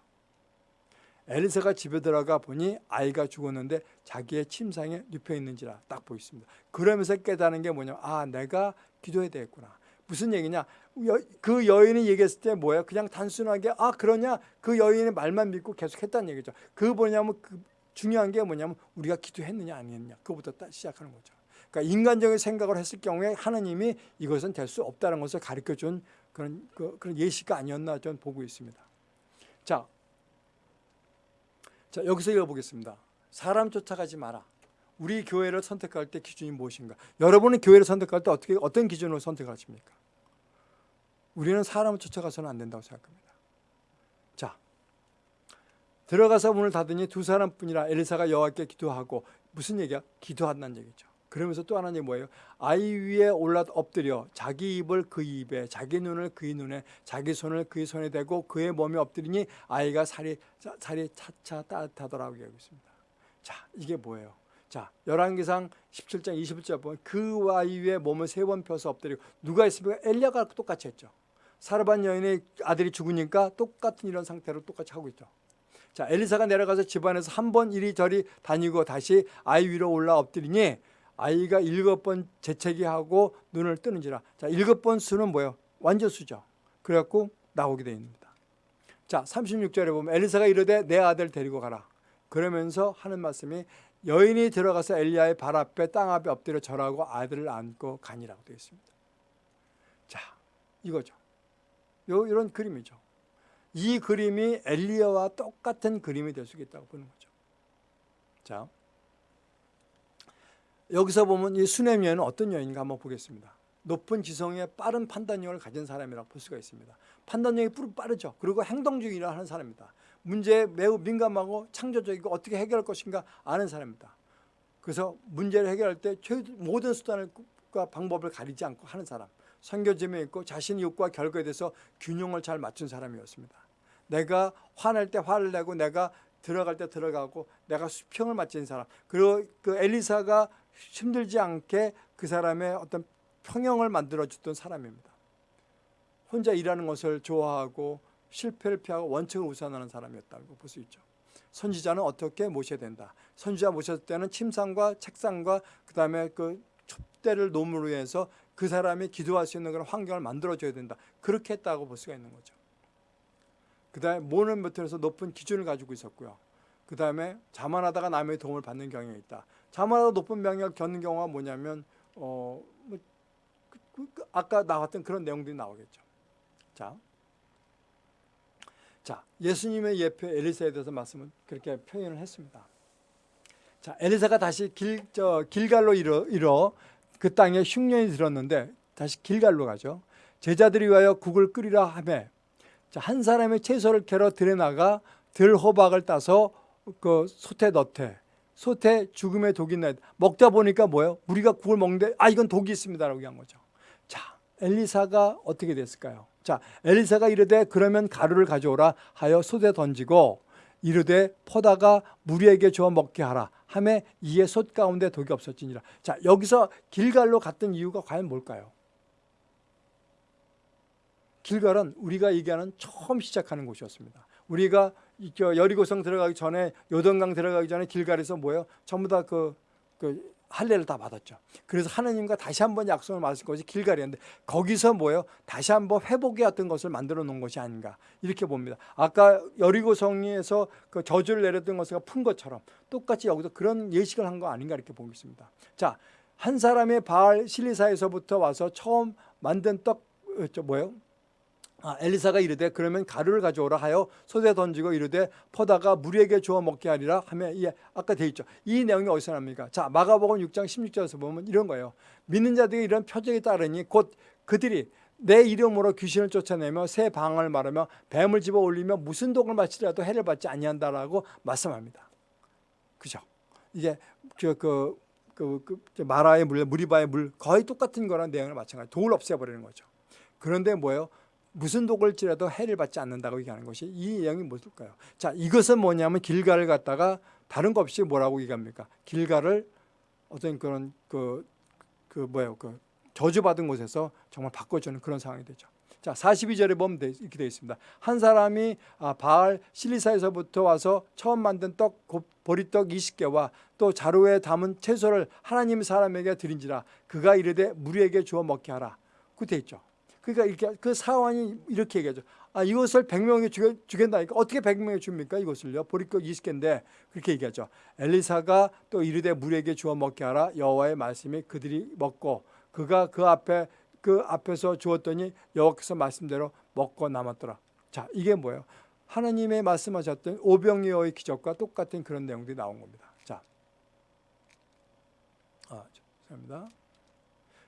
엘리사가 집에 들어가 보니 아이가 죽었는데 자기의 침상에 눕혀 있는지라 딱 보였습니다. 그러면서 깨닫는 게 뭐냐? 아, 내가 기도해야 되겠구나. 무슨 얘기냐? 여, 그 여인이 얘기했을 때 뭐야? 그냥 단순하게 아 그러냐? 그 여인의 말만 믿고 계속 했다는 얘기죠. 그 뭐냐면 그 중요한 게 뭐냐면 우리가 기도했느냐 아니했느냐 그거부터 딱 시작하는 거죠. 그러니까 인간적인 생각을 했을 경우에 하나님이 이것은 될 수 없다는 것을 가르쳐 준 그런 그, 그런 예시가 아니었나 저는 보고 있습니다. 자, 자 여기서 읽어보겠습니다. 사람 쫓아가지 마라. 우리 교회를 선택할 때 기준이 무엇인가? 여러분은 교회를 선택할 때 어떻게 어떤 기준으로 선택하십니까? 우리는 사람을 쫓아가서는 안 된다고 생각합니다. 자, 들어가서 문을 닫으니 두 사람뿐이라 엘리사가 여호와께 기도하고 무슨 얘기야? 기도한다는 얘기죠. 그러면서 또 하나는 뭐예요? 아이 위에 올라 엎드려 자기 입을 그 입에 자기 눈을 그의 눈에 자기 손을 그의 손에 대고 그의 몸에 엎드리니 아이가 살이 살이 차차 따뜻하더라고 얘기하고 있습니다. 자, 이게 뭐예요? 자, 열왕기상 17장 21절 보면 그 아이 위에 몸을 세 번 펴서 엎드리고 누가 있습니까? 엘리야가 똑같이 했죠. 사르반 여인의 아들이 죽으니까 똑같은 이런 상태로 똑같이 하고 있죠. 자, 엘리사가 내려가서 집안에서 한 번 이리저리 다니고 다시 아이 위로 올라 엎드리니 아이가 일곱 번 재채기 하고 눈을 뜨는지라. 자, 일곱 번 수는 뭐예요? 완전수죠. 그래갖고 나오게 되어 있습니다. 자, 36절에 보면 엘리사가 이르되 내 아들 데리고 가라. 그러면서 하는 말씀이 여인이 들어가서 엘리야의 발 앞에 땅 앞에 엎드려 절하고 아들을 안고 가니라고 되어 있습니다. 자, 이거죠. 요 이런 그림이죠. 이 그림이 엘리야와 똑같은 그림이 될 수 있다고 보는 거죠. 자, 여기서 보면 이 수냄 여인은 어떤 여인인가 한번 보겠습니다. 높은 지성에 빠른 판단력을 가진 사람이라고 볼 수가 있습니다. 판단력이 빠르죠. 그리고 행동주의를 하는 사람입니다. 문제에 매우 민감하고 창조적이고 어떻게 해결할 것인가 아는 사람입니다. 그래서 문제를 해결할 때 모든 수단과 방법을 가리지 않고 하는 사람. 선교점에 있고 자신의 욕구와 결과에 대해서 균형을 잘 맞춘 사람이었습니다. 내가 화낼 때 화를 내고 내가 들어갈 때 들어가고 내가 수평을 맞춘 사람. 그리고 그 엘리사가 힘들지 않게 그 사람의 어떤 평형을 만들어줬던 사람입니다. 혼자 일하는 것을 좋아하고 실패를 피하고 원칙을 우선하는 사람이었다고 볼 수 있죠. 선지자는 어떻게 모셔야 된다. 선지자 모셨을 때는 침상과 책상과 그다음에 그 촛대를 노무로 해서 그 사람이 기도할 수 있는 그런 환경을 만들어줘야 된다. 그렇게 했다고 볼 수가 있는 거죠. 그 다음에 모는 못해서 높은 기준을 가지고 있었고요. 그 다음에 자만하다가 남의 도움을 받는 경향이 있다. 자만하다 높은 명령을 겪는 경우가 뭐냐면 어, 뭐, 그, 그, 그, 아까 나왔던 그런 내용들이 나오겠죠. 자, 자 예수님의 예표 엘리사에 대해서 말씀은 그렇게 표현을 했습니다. 자 엘리사가 다시 길, 저, 길갈로 이뤄, 이뤄 그 땅에 흉년이 들었는데 다시 길갈로 가죠. 제자들이 위하여 국을 끓이라 하매 한 사람의 채소를 캐러 들에 나가 들 호박을 따서 그 솥에 넣되 솥에 죽음의 독이 나 먹다 보니까 뭐예요? 우리가 국을 먹는데 아 이건 독이 있습니다라고 한 거죠. 자 엘리사가 어떻게 됐을까요? 자 엘리사가 이르되 그러면 가루를 가져오라 하여 솥에 던지고 이르되 퍼다가 무리에게 주어 먹게 하라 함에 이에 솥 가운데 독이 없었지니라. 자 여기서 길갈로 갔던 이유가 과연 뭘까요? 길갈은 우리가 얘기하는 처음 시작하는 곳이었습니다. 우리가 여리고성 들어가기 전에 요동강 들어가기 전에 길갈에서 뭐예요? 전부 다그 그 할례를 다 받았죠. 그래서 하나님과 다시 한번 약속을 받은 것이 길갈이었는데 거기서 뭐예요? 다시 한번 회복의 어떤 것을 만들어 놓은 것이 아닌가 이렇게 봅니다. 아까 여리고성에서 그 저주를 내렸던 것을 푼 것처럼 똑같이 여기서 그런 예식을 한 거 아닌가 이렇게 보고 있습니다. 자, 한 사람의 바알 실리사에서부터 와서 처음 만든 떡, 뭐예요? 아, 엘리사가 이르되 그러면 가루를 가져오라 하여 솥에 던지고 이르되 퍼다가 무리에게 주어 먹게 하리라 하며 이 아까 돼 있죠. 이 내용이 어디서 납니까? 자 마가복음 6장 16절에서 보면 이런 거예요. 믿는 자들이 이런 표적이 따르니 곧 그들이 내 이름으로 귀신을 쫓아내며 새 방을 말하며 뱀을 집어 올리며 무슨 독을 마치더라도 해를 받지 아니한다라고 말씀합니다. 그죠? 이게 그, 그, 그, 그 마라의 물, 무리바의 물 거의 똑같은 거랑 내용을 마찬가지. 독을 없애버리는 거죠. 그런데 뭐예요? 무슨 독을지라도 해를 받지 않는다고 얘기하는 것이 이 내용이 무엇일까요? 자, 이것은 뭐냐면 길가를 갖다가 다른 것 없이 뭐라고 얘기합니까? 길가를 어떤 그런 그, 그 뭐예요? 그 저주받은 곳에서 정말 바꿔주는 그런 상황이 되죠. 자, 42절에 보면 돼- 이렇게 되어 있습니다. 한 사람이 아, 바알 실리사에서부터 와서 처음 만든 떡곧 보리떡 20개와 또 자루에 담은 채소를 하나님 사람에게 드린지라 그가 이르되 무리에게 주어 먹게 하라. 그돼 있죠. 그러니까 이렇게 그 사원이 이렇게 얘기하죠. 아 이것을 100명에 주겠, 주겠다니까 어떻게 100명에 줍니까 이것을요? 보리떡 20개인데 그렇게 얘기하죠. 엘리사가 또 이르되 무리에게 주어 먹게 하라 여호와의 말씀이 그들이 먹고 그가 그 앞에 그 앞에서 주었더니 여호와께서 말씀대로 먹고 남았더라. 자 이게 뭐예요? 하나님의 말씀하셨던 오병이어의 기적과 똑같은 그런 내용들이 나온 겁니다. 자, 아, 죄송합니다.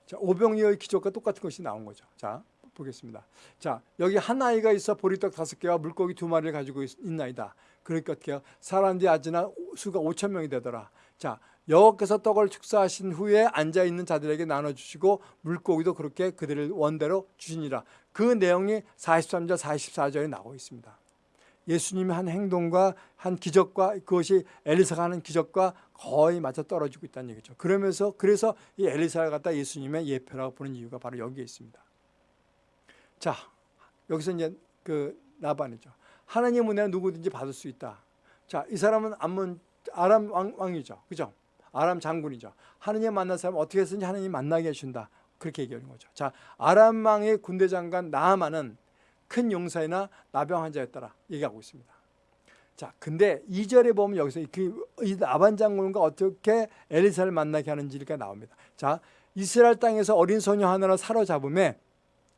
자, 오병이어의 기적과 똑같은 것이 나온 거죠. 자, 보겠습니다. 자, 여기 한 아이가 있어 보리떡 다섯 개와 물고기 두 마리를 가지고 있, 있나이다. 그러니까 어떻게요? 사람들이 아지나 수가 5천 명이 되더라. 자, 여호와께서 떡을 축사하신 후에 앉아 있는 자들에게 나눠 주시고 물고기도 그렇게 그들을 원대로 주시니라. 그 내용이 43절, 44절에 나오고 있습니다. 예수님의 한 행동과 한 기적과 그것이 엘리사가 하는 기적과 거의 맞아 떨어지고 있다는 얘기죠. 그러면서 그래서 이 엘리사를 갖다 예수님의 예표라고 보는 이유가 바로 여기에 있습니다. 자, 여기서 이제 그 나반이죠. 하나님 은혜 누구든지 받을 수 있다. 자, 이 사람은 암몬 아람 왕, 왕이죠. 그죠? 아람 장군이죠. 하느님 만난 사람 어떻게 해서든지 하느님 만나게 해준다. 그렇게 얘기하는 거죠. 자, 아람 왕의 군대 장관 나아만은 큰 용사이나 나병 환자였더라 얘기하고 있습니다. 자, 근데 2절에 보면 여기서 그, 이 나반 장군과 어떻게 엘리사를 만나게 하는지가 나옵니다. 자, 이스라엘 땅에서 어린 소녀 하나를 사로잡음에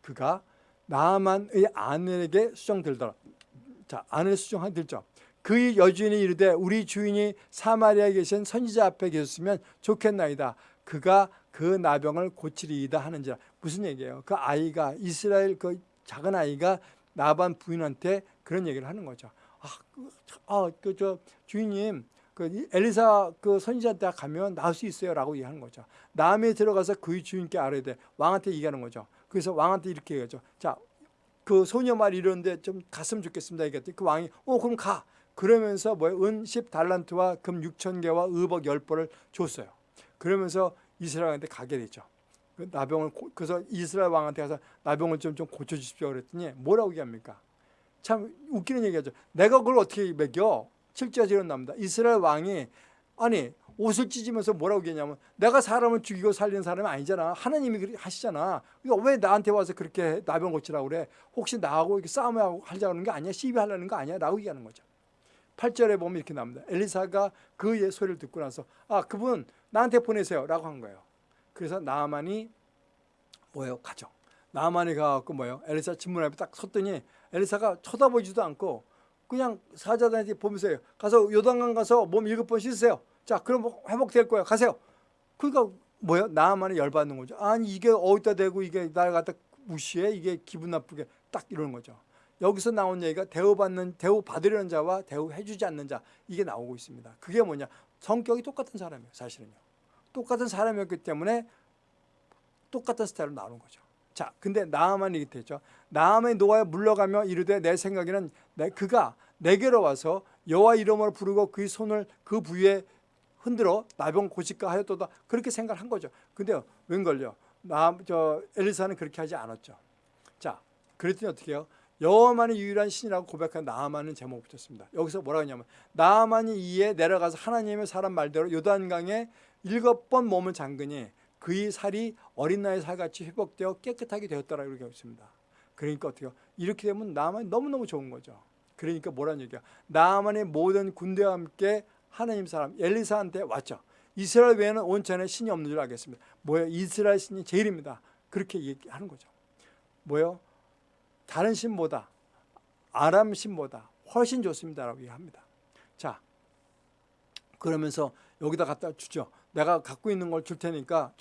그가 나아만의 아내에게 수정들더라. 자, 아내를 수정하들죠. 그의 여주인이 이르되 우리 주인이 사마리아에 계신 선지자 앞에 계셨으면 좋겠나이다. 그가 그 나병을 고치리이다 하는지라. 무슨 얘기예요? 그 아이가 이스라엘 그 작은 아이가 나반 부인한테 그런 얘기를 하는 거죠. 아, 그, 아, 그, 저, 주인님, 그, 엘리사 그 선지자한테 가면 나을 수 있어요 라고 얘기하는 거죠. 남에 들어가서 그의 주인께 알아야 돼. 왕한테 얘기하는 거죠. 그래서 왕한테 이렇게 얘기하죠. 자, 그 소녀 말 이러는데 좀 갔으면 좋겠습니다. 얘기했더니 그 왕이, 어, 그럼 가. 그러면서 뭐예요? 은 10달란트와 금 6천 개와 의복 10벌을 줬어요. 그러면서 이스라엘한테 가게 되죠. 그 나병을 그래서 이스라엘 왕한테 가서 나병을 좀 좀 고쳐 주십시오 그랬더니 뭐라고 얘기합니까? 참 웃기는 얘기하죠. 내가 그걸 어떻게? 7절에 이런 나옵니다. 이스라엘 왕이 아니 옷을 찢으면서 뭐라고 얘기하냐면 내가 사람을 죽이고 살리는 사람이 아니잖아. 하나님이 하시잖아. 그러니까 왜 나한테 와서 그렇게 나병 고치라고 그래? 혹시 나하고 이렇게 싸움하고 하자는 게 아니야? 시비하려는 거 아니야? 라고 얘기하는 거죠. 8절에 보면 이렇게 나옵니다. 엘리사가 그의 소리를 듣고 나서 아 그분 나한테 보내세요 라고 한 거예요. 그래서 나만이 뭐예요? 가죠. 나만이 가갖고 뭐예요? 엘리사 집문 앞에 딱 섰더니 엘리사가 쳐다보지도 않고 그냥 사자단한테 보면서 가서 요단강 가서 몸 일곱 번 씻으세요. 자 그럼 뭐 회복될 거야. 가세요. 그러니까 뭐예요? 나만이 열받는 거죠. 아니 이게 어디다 대고 이게 날 갖다 무시해? 이게 기분 나쁘게 딱 이러는 거죠. 여기서 나온 얘기가 대우받는 대우 받으려는 자와 대우해주지 않는 자 이게 나오고 있습니다. 그게 뭐냐? 성격이 똑같은 사람이에요. 사실은요. 똑같은 사람이었기 때문에 똑같은 스타일로 나오는 거죠. 자, 근데 나아만이 이렇게 됐죠. 나아만이 노아에 물러가며 이르되 내 생각에는 내, 그가 내게로 와서 여호와 이름으로 부르고 그의 손을 그 부위에 흔들어 나병 고칠까 하였도다 그렇게 생각을 한 거죠. 근데 웬걸요? 나 저 엘리사는 그렇게 하지 않았죠. 자, 그랬더니 어떻게 해요? 여호와만이 유일한 신이라고 고백한 나아만은 제목 붙였습니다. 여기서 뭐라고 하냐면 나아만이 이에 내려가서 하나님의 사람 말대로 요단강에 일곱 번 몸을 잠그니 그의 살이 어린 나의 살같이 회복되어 깨끗하게 되었더라 이렇게 했습니다. 그러니까 어떻게요? 이렇게 되면 나만이 너무너무 좋은 거죠. 그러니까 뭐라는 얘기야? 나만의 모든 군대와 함께 하나님 사람 엘리사한테 왔죠. 이스라엘 외에는 온천에 신이 없는 줄 알겠습니다. 뭐예요? 이스라엘 신이 제일입니다. 그렇게 얘기하는 거죠. 뭐예요? 다른 신보다 아람 신보다 훨씬 좋습니다라고 얘기합니다. 자, 그러면서 여기다 갖다 주죠. 내가 갖고 있는 걸 줄 테니까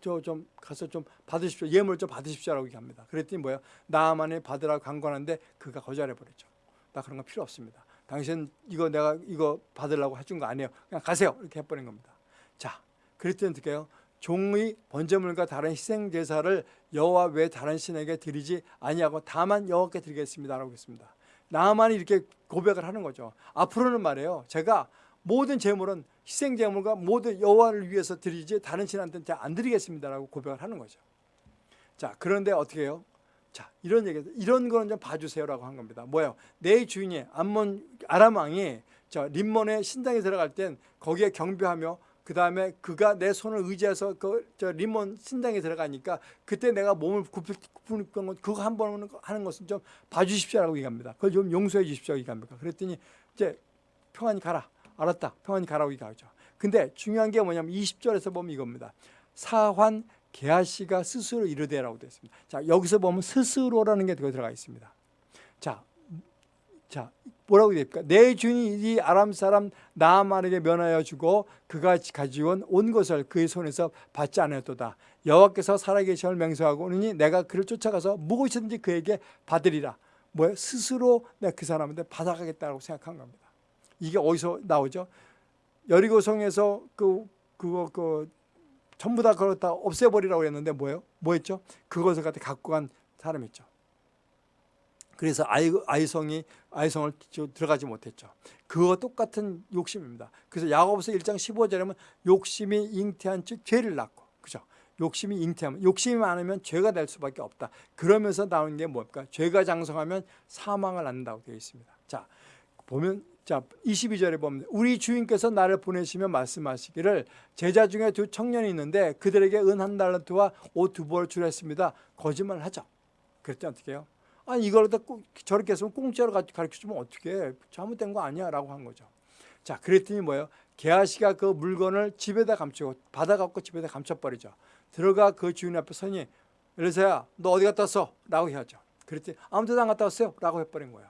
좀저좀 가서 좀 받으십시오. 예물 좀 받으십시오라고 얘기합니다. 그랬더니 뭐예요? 나만이 받으라고 강권한데 그가 거절해 버렸죠. 나 그런 거 필요 없습니다. 당신 이거 내가 이거 받으려고 해준 거 아니에요. 그냥 가세요. 이렇게 해버린 겁니다. 자, 그랬더니 어떻게 해요? 종의 번제물과 다른 희생 제사를 여호와 외 다른 신에게 드리지 아니하고 다만 여호와께 드리겠습니다라고 했습니다. 나만이 이렇게 고백을 하는 거죠. 앞으로는 말이에요. 제가 모든 제물은 희생 제물과 모든 여호와를 위해서 드리지 다른 신한테는 제가 안 드리겠습니다라고 고백을 하는 거죠. 자, 그런데 어떻게 해요? 자 이런 얘기 이런 거는 좀 봐주세요라고 한 겁니다. 뭐예요? 내 주인이 암몬 아람 왕이 저 림몬의 신당에 들어갈 땐 거기에 경배하며 그 다음에 그가 내 손을 의지해서 그 저 림몬 신당에 들어가니까 그때 내가 몸을 굽히는 건 그거 한 번 하는 것은 좀 봐주십시오라고 얘기합니다. 그걸 좀 용서해 주십시오 얘기합니다. 그랬더니 이제 평안히 가라. 알았다. 평안히 가라고 얘기하죠. 근데 중요한 게 뭐냐면 20절에서 보면 이겁니다. 사환 게하시가 스스로 이르되라고 되어 있습니다. 자, 여기서 보면 스스로라는 게 들어가 있습니다. 자, 자, 뭐라고 됩니까? 내 주인이 이 아람 사람 나아만에게 면하여 주고 그가 가지고 온 것을 그의 손에서 받지 않았도다. 여호와께서 살아계심을 맹세하고 오니 내가 그를 쫓아가서 무엇이든지 그에게 받으리라. 뭐야? 스스로 내가 그 사람한테 받아가겠다고 생각한 겁니다. 이게 어디서 나오죠? 여리고성에서 그 그거 그 전부 다 그걸 다 없애버리라고 했는데 뭐예요? 뭐였죠? 그것을 갖다 갖고 간 사람이죠. 그래서 아이, 아이성이 아이성을 들어가지 못했죠. 그거 똑같은 욕심입니다. 그래서 야고보서 1장 15절에는 욕심이 잉태한 즉 죄를 낳고 그죠? 욕심이 잉태하면 욕심이 많으면 죄가 될 수밖에 없다. 그러면서 나오는 게 뭡니까? 죄가 장성하면 사망을 낳는다고 되어 있습니다. 자 보면 자 22절에 보면 우리 주인께서 나를 보내시며 말씀하시기를 제자 중에 두 청년이 있는데 그들에게 은 한 달란트와 옷 두 벌 주랬습니다. 거짓말을 하죠. 그랬더니 어떻게 해요? 아니 이걸 다 저렇게 했으면 공짜로 가르쳐주면 어떻게 해? 잘못된 거 아니야 라고 한 거죠. 자 그랬더니 뭐예요? 게하시가 그 물건을 집에다 감추고 받아갖고 집에다 감춰버리죠. 들어가 그 주인 앞에 서니 엘리사야 너 어디 갔다 왔어? 라고 해야죠. 그랬더니 아무 데도 안 갔다 왔어요. 라고 해버린 거예요.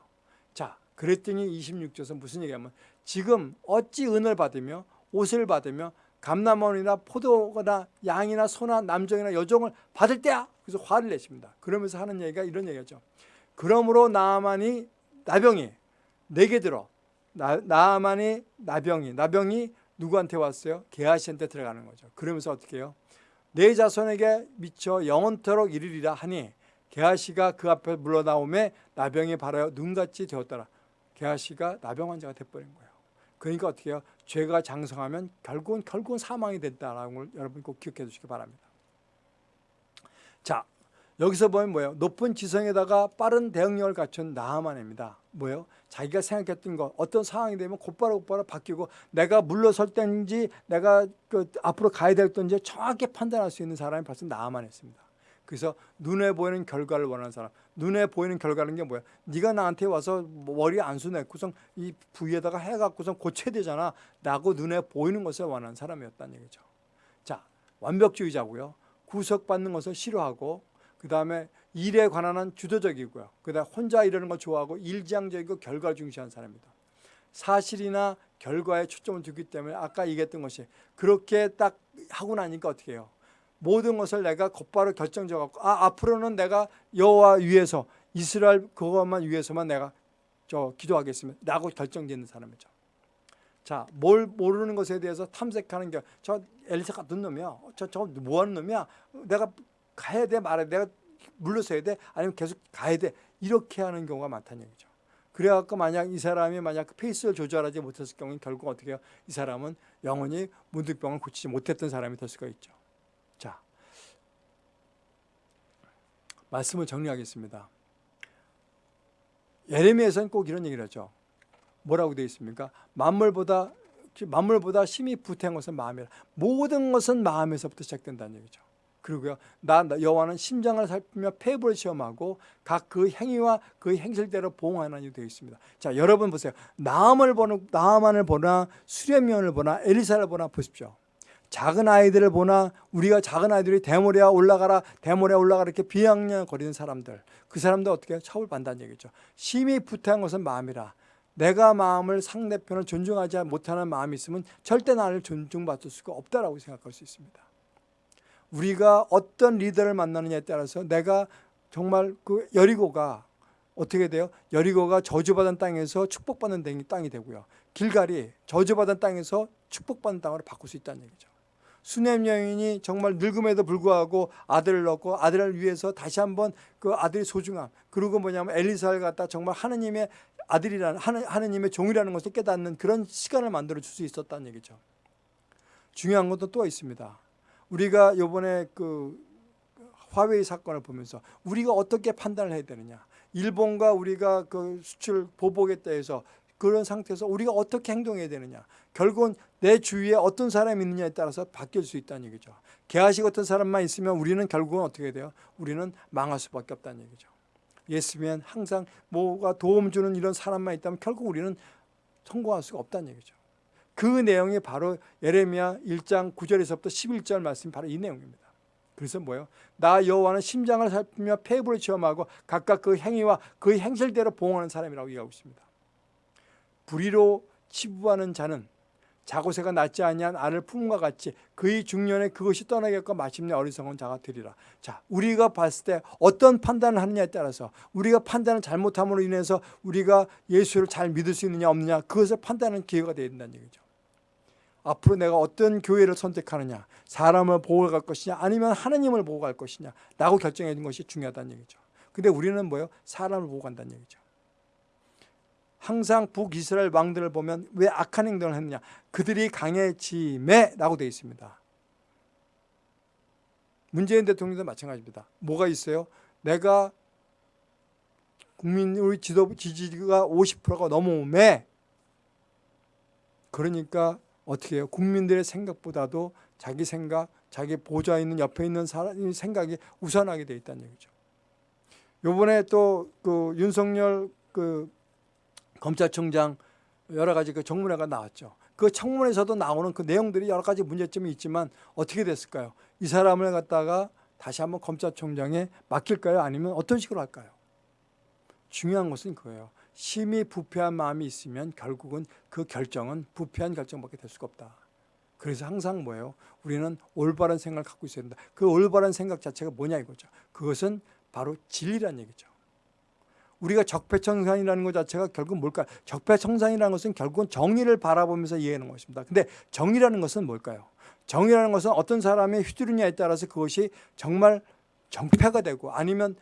자 그랬더니 26절에서 무슨 얘기하면 지금 어찌 은을 받으며 옷을 받으며 감남원이나 포도나 양이나 소나 남정이나 여종을 받을 때야. 그래서 화를 내십니다. 그러면서 하는 얘기가 이런 얘기죠. 그러므로 나만이 나병이 내게 들어 나, 나만이 나병이 나병이 누구한테 왔어요? 게하시한테 들어가는 거죠. 그러면서 어떻게 해요? 내 자손에게 미쳐 영원토록 이르리라 하니 게하시가 그 앞에 물러나오매 나병이 바라여 눈같이 되었더라. 게하시가 나병 환자가 돼버린 거예요. 그러니까 어떻게 해요? 죄가 장성하면 결국은 결국은 사망이 된다라는 걸 여러분 꼭 기억해 주시기 바랍니다. 자, 여기서 보면 뭐예요? 높은 지성에다가 빠른 대응력을 갖춘 나하만입니다. 뭐예요? 자기가 생각했던 것 어떤 상황이 되면 곧바로 곧바로 바뀌고 내가 물러설 때인지 내가 그 앞으로 가야 될 때인지 정확히 판단할 수 있는 사람이 벌써 나하만했습니다. 그래서 눈에 보이는 결과를 원하는 사람. 눈에 보이는 결과는 게 뭐야? 네가 나한테 와서 머리 안수 냈고선 이 부위에다가 해갖고선 고쳐야 되잖아. 라고 눈에 보이는 것을 원하는 사람이었다는 얘기죠. 자, 완벽주의자고요. 구속받는 것을 싫어하고 그 다음에 일에 관한 한 주도적이고요. 그 다음에 혼자 이러는 걸 좋아하고 일지향적이고 결과를 중시하는 사람입니다. 사실이나 결과에 초점을 두기 때문에 아까 얘기했던 것이 그렇게 딱 하고 나니까 어떻게 해요? 모든 것을 내가 곧바로 결정져 갖고 아 앞으로는 내가 여호와 위해서 이스라엘 그것만 위해서만 내가 저 기도하겠습니다. 라고 결정짓는 사람이죠. 자, 뭘 모르는 것에 대해서 탐색하는 게 저 엘리사 같은 놈이야. 저저뭐 하는 놈이야? 내가 가야 돼 말아야 돼. 내가 물러서야 돼. 아니면 계속 가야 돼. 이렇게 하는 경우가 많다는 얘기죠. 그래갖고 만약 이 사람이 만약 그 페이스를 조절하지 못했을 경우는 결국 어떻게 해요? 이 사람은 영원히 문득병을 고치지 못했던 사람이 될 수가 있죠. 자, 말씀을 정리하겠습니다. 예레미야에서는 꼭 이런 얘기를 하죠. 뭐라고 되어 있습니까? 만물보다 만물보다 심히 부태한 것은 마음이라. 모든 것은 마음에서부터 시작된다는 얘기죠. 그리고요, 나 여호와는 심장을 살피며 폐부를 시험하고 각 그 행위와 그 행실대로 보응하는 이 되어 있습니다. 자, 여러분 보세요. 나함을 보는 나만을 보나 수레면을 보나 엘리사를 보나 보십시오. 작은 아이들을 보나 우리가 작은 아이들이 대모래야 올라가라 대모래야 올라가라 이렇게 비양냥거리는 사람들 그 사람들 어떻게 처벌받는다는 얘기죠. 심히 부태한 것은 마음이라. 내가 마음을 상대편을 존중하지 못하는 마음이 있으면 절대 나를 존중받을 수가 없다라고 생각할 수 있습니다. 우리가 어떤 리더를 만나느냐에 따라서 내가 정말 그 여리고가 어떻게 돼요? 여리고가 저주받은 땅에서 축복받는 땅이 되고요. 길갈이 저주받은 땅에서 축복받는 땅으로 바꿀 수 있다는 얘기죠. 수냄 여인이 정말 늙음에도 불구하고 아들을 낳고 아들을 위해서 다시 한번 그 아들의 소중함 그리고 뭐냐면 엘리사를 갖다 정말 하느님의 아들이라는 하느 님의 종이라는 것을 깨닫는 그런 시간을 만들어 줄 수 있었다는 얘기죠. 중요한 것도 또 있습니다. 우리가 요번에 그 화웨이 사건을 보면서 우리가 어떻게 판단을 해야 되느냐. 일본과 우리가 그 수출 보복했다 해서 그런 상태에서 우리가 어떻게 행동해야 되느냐. 결국은 내 주위에 어떤 사람이 있느냐에 따라서 바뀔 수 있다는 얘기죠. 개아시 같은 사람만 있으면 우리는 결국은 어떻게 돼요? 우리는 망할 수밖에 없다는 얘기죠. 예수면 항상 뭐가 도움 주는 이런 사람만 있다면 결국 우리는 성공할 수가 없다는 얘기죠. 그 내용이 바로 예레미야 1장 9절에서부터 11절 말씀이 바로 이 내용입니다. 그래서 뭐예요? 나 여호와는 심장을 살피며 폐부를 체험하고 각각 그 행위와 그 행실대로 보응하는 사람이라고 얘기하고 있습니다. 불의로 치부하는 자는 자고새가 낫지 아니한 알을 품과 같이 그의 중년에 그것이 떠나겠고 마침내 어리석은 자가 되리라. 자, 우리가 봤을 때 어떤 판단을 하느냐에 따라서 우리가 판단을 잘못함으로 인해서 우리가 예수를 잘 믿을 수 있느냐 없느냐 그것을 판단하는 기회가 되야 된다는 얘기죠. 앞으로 내가 어떤 교회를 선택하느냐 사람을 보고 갈 것이냐 아니면 하나님을 보고 갈 것이냐 라고 결정해 준 것이 중요하다는 얘기죠. 근데 우리는 뭐예요? 사람을 보고 간다는 얘기죠. 항상 북이스라엘 왕들을 보면 왜 악한 행동을 했느냐 그들이 강해짐에 라고 되어 있습니다 문재인 대통령도 마찬가지입니다 뭐가 있어요? 내가 국민 우리 지도 지지가 50%가 넘어오매 그러니까 어떻게 해요? 국민들의 생각보다도 자기 생각, 자기 보좌에 있는 옆에 있는 사람의 생각이 우선하게 돼 있다는 얘기죠. 요번에 또 그 윤석열 그 검찰총장 여러 가지 그 청문회가 나왔죠. 그 청문회에서도 나오는 그 내용들이 여러 가지 문제점이 있지만 어떻게 됐을까요? 이 사람을 갖다가 다시 한번 검찰총장에 맡길까요? 아니면 어떤 식으로 할까요? 중요한 것은 그거예요. 심히 부패한 마음이 있으면 결국은 그 결정은 부패한 결정밖에 될 수가 없다. 그래서 항상 뭐예요? 우리는 올바른 생각을 갖고 있어야 된다. 그 올바른 생각 자체가 뭐냐 이거죠. 그것은 바로 진리란 얘기죠. 우리가 적폐청산이라는 것 자체가 결국 뭘까요? 적폐청산이라는 것은 결국은 정의를 바라보면서 이해하는 것입니다. 근데 정의라는 것은 뭘까요? 정의라는 것은 어떤 사람의 휘두르냐에 따라서 그것이 정말 정패가 되고 아니면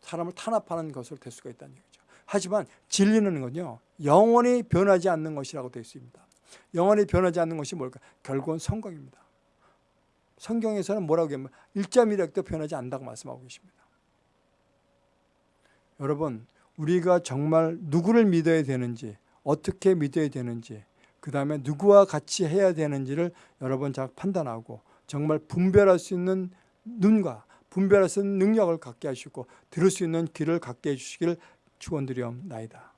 사람을 탄압하는 것으로 될 수가 있다는 얘기죠. 하지만 진리는 건요. 영원히 변하지 않는 것이라고 되어 있습니다. 영원히 변하지 않는 것이 뭘까? 결국은 성경입니다. 성경에서는 뭐라고 하면 1.1핵도 변하지 않는다고 말씀하고 계십니다. 여러분 우리가 정말 누구를 믿어야 되는지 어떻게 믿어야 되는지 그 다음에 누구와 같이 해야 되는지를 여러분 잘 판단하고 정말 분별할 수 있는 눈과 분별할 수 있는 능력을 갖게 하시고 들을 수 있는 귀를 갖게 해주시기를 축원드리옵나이다.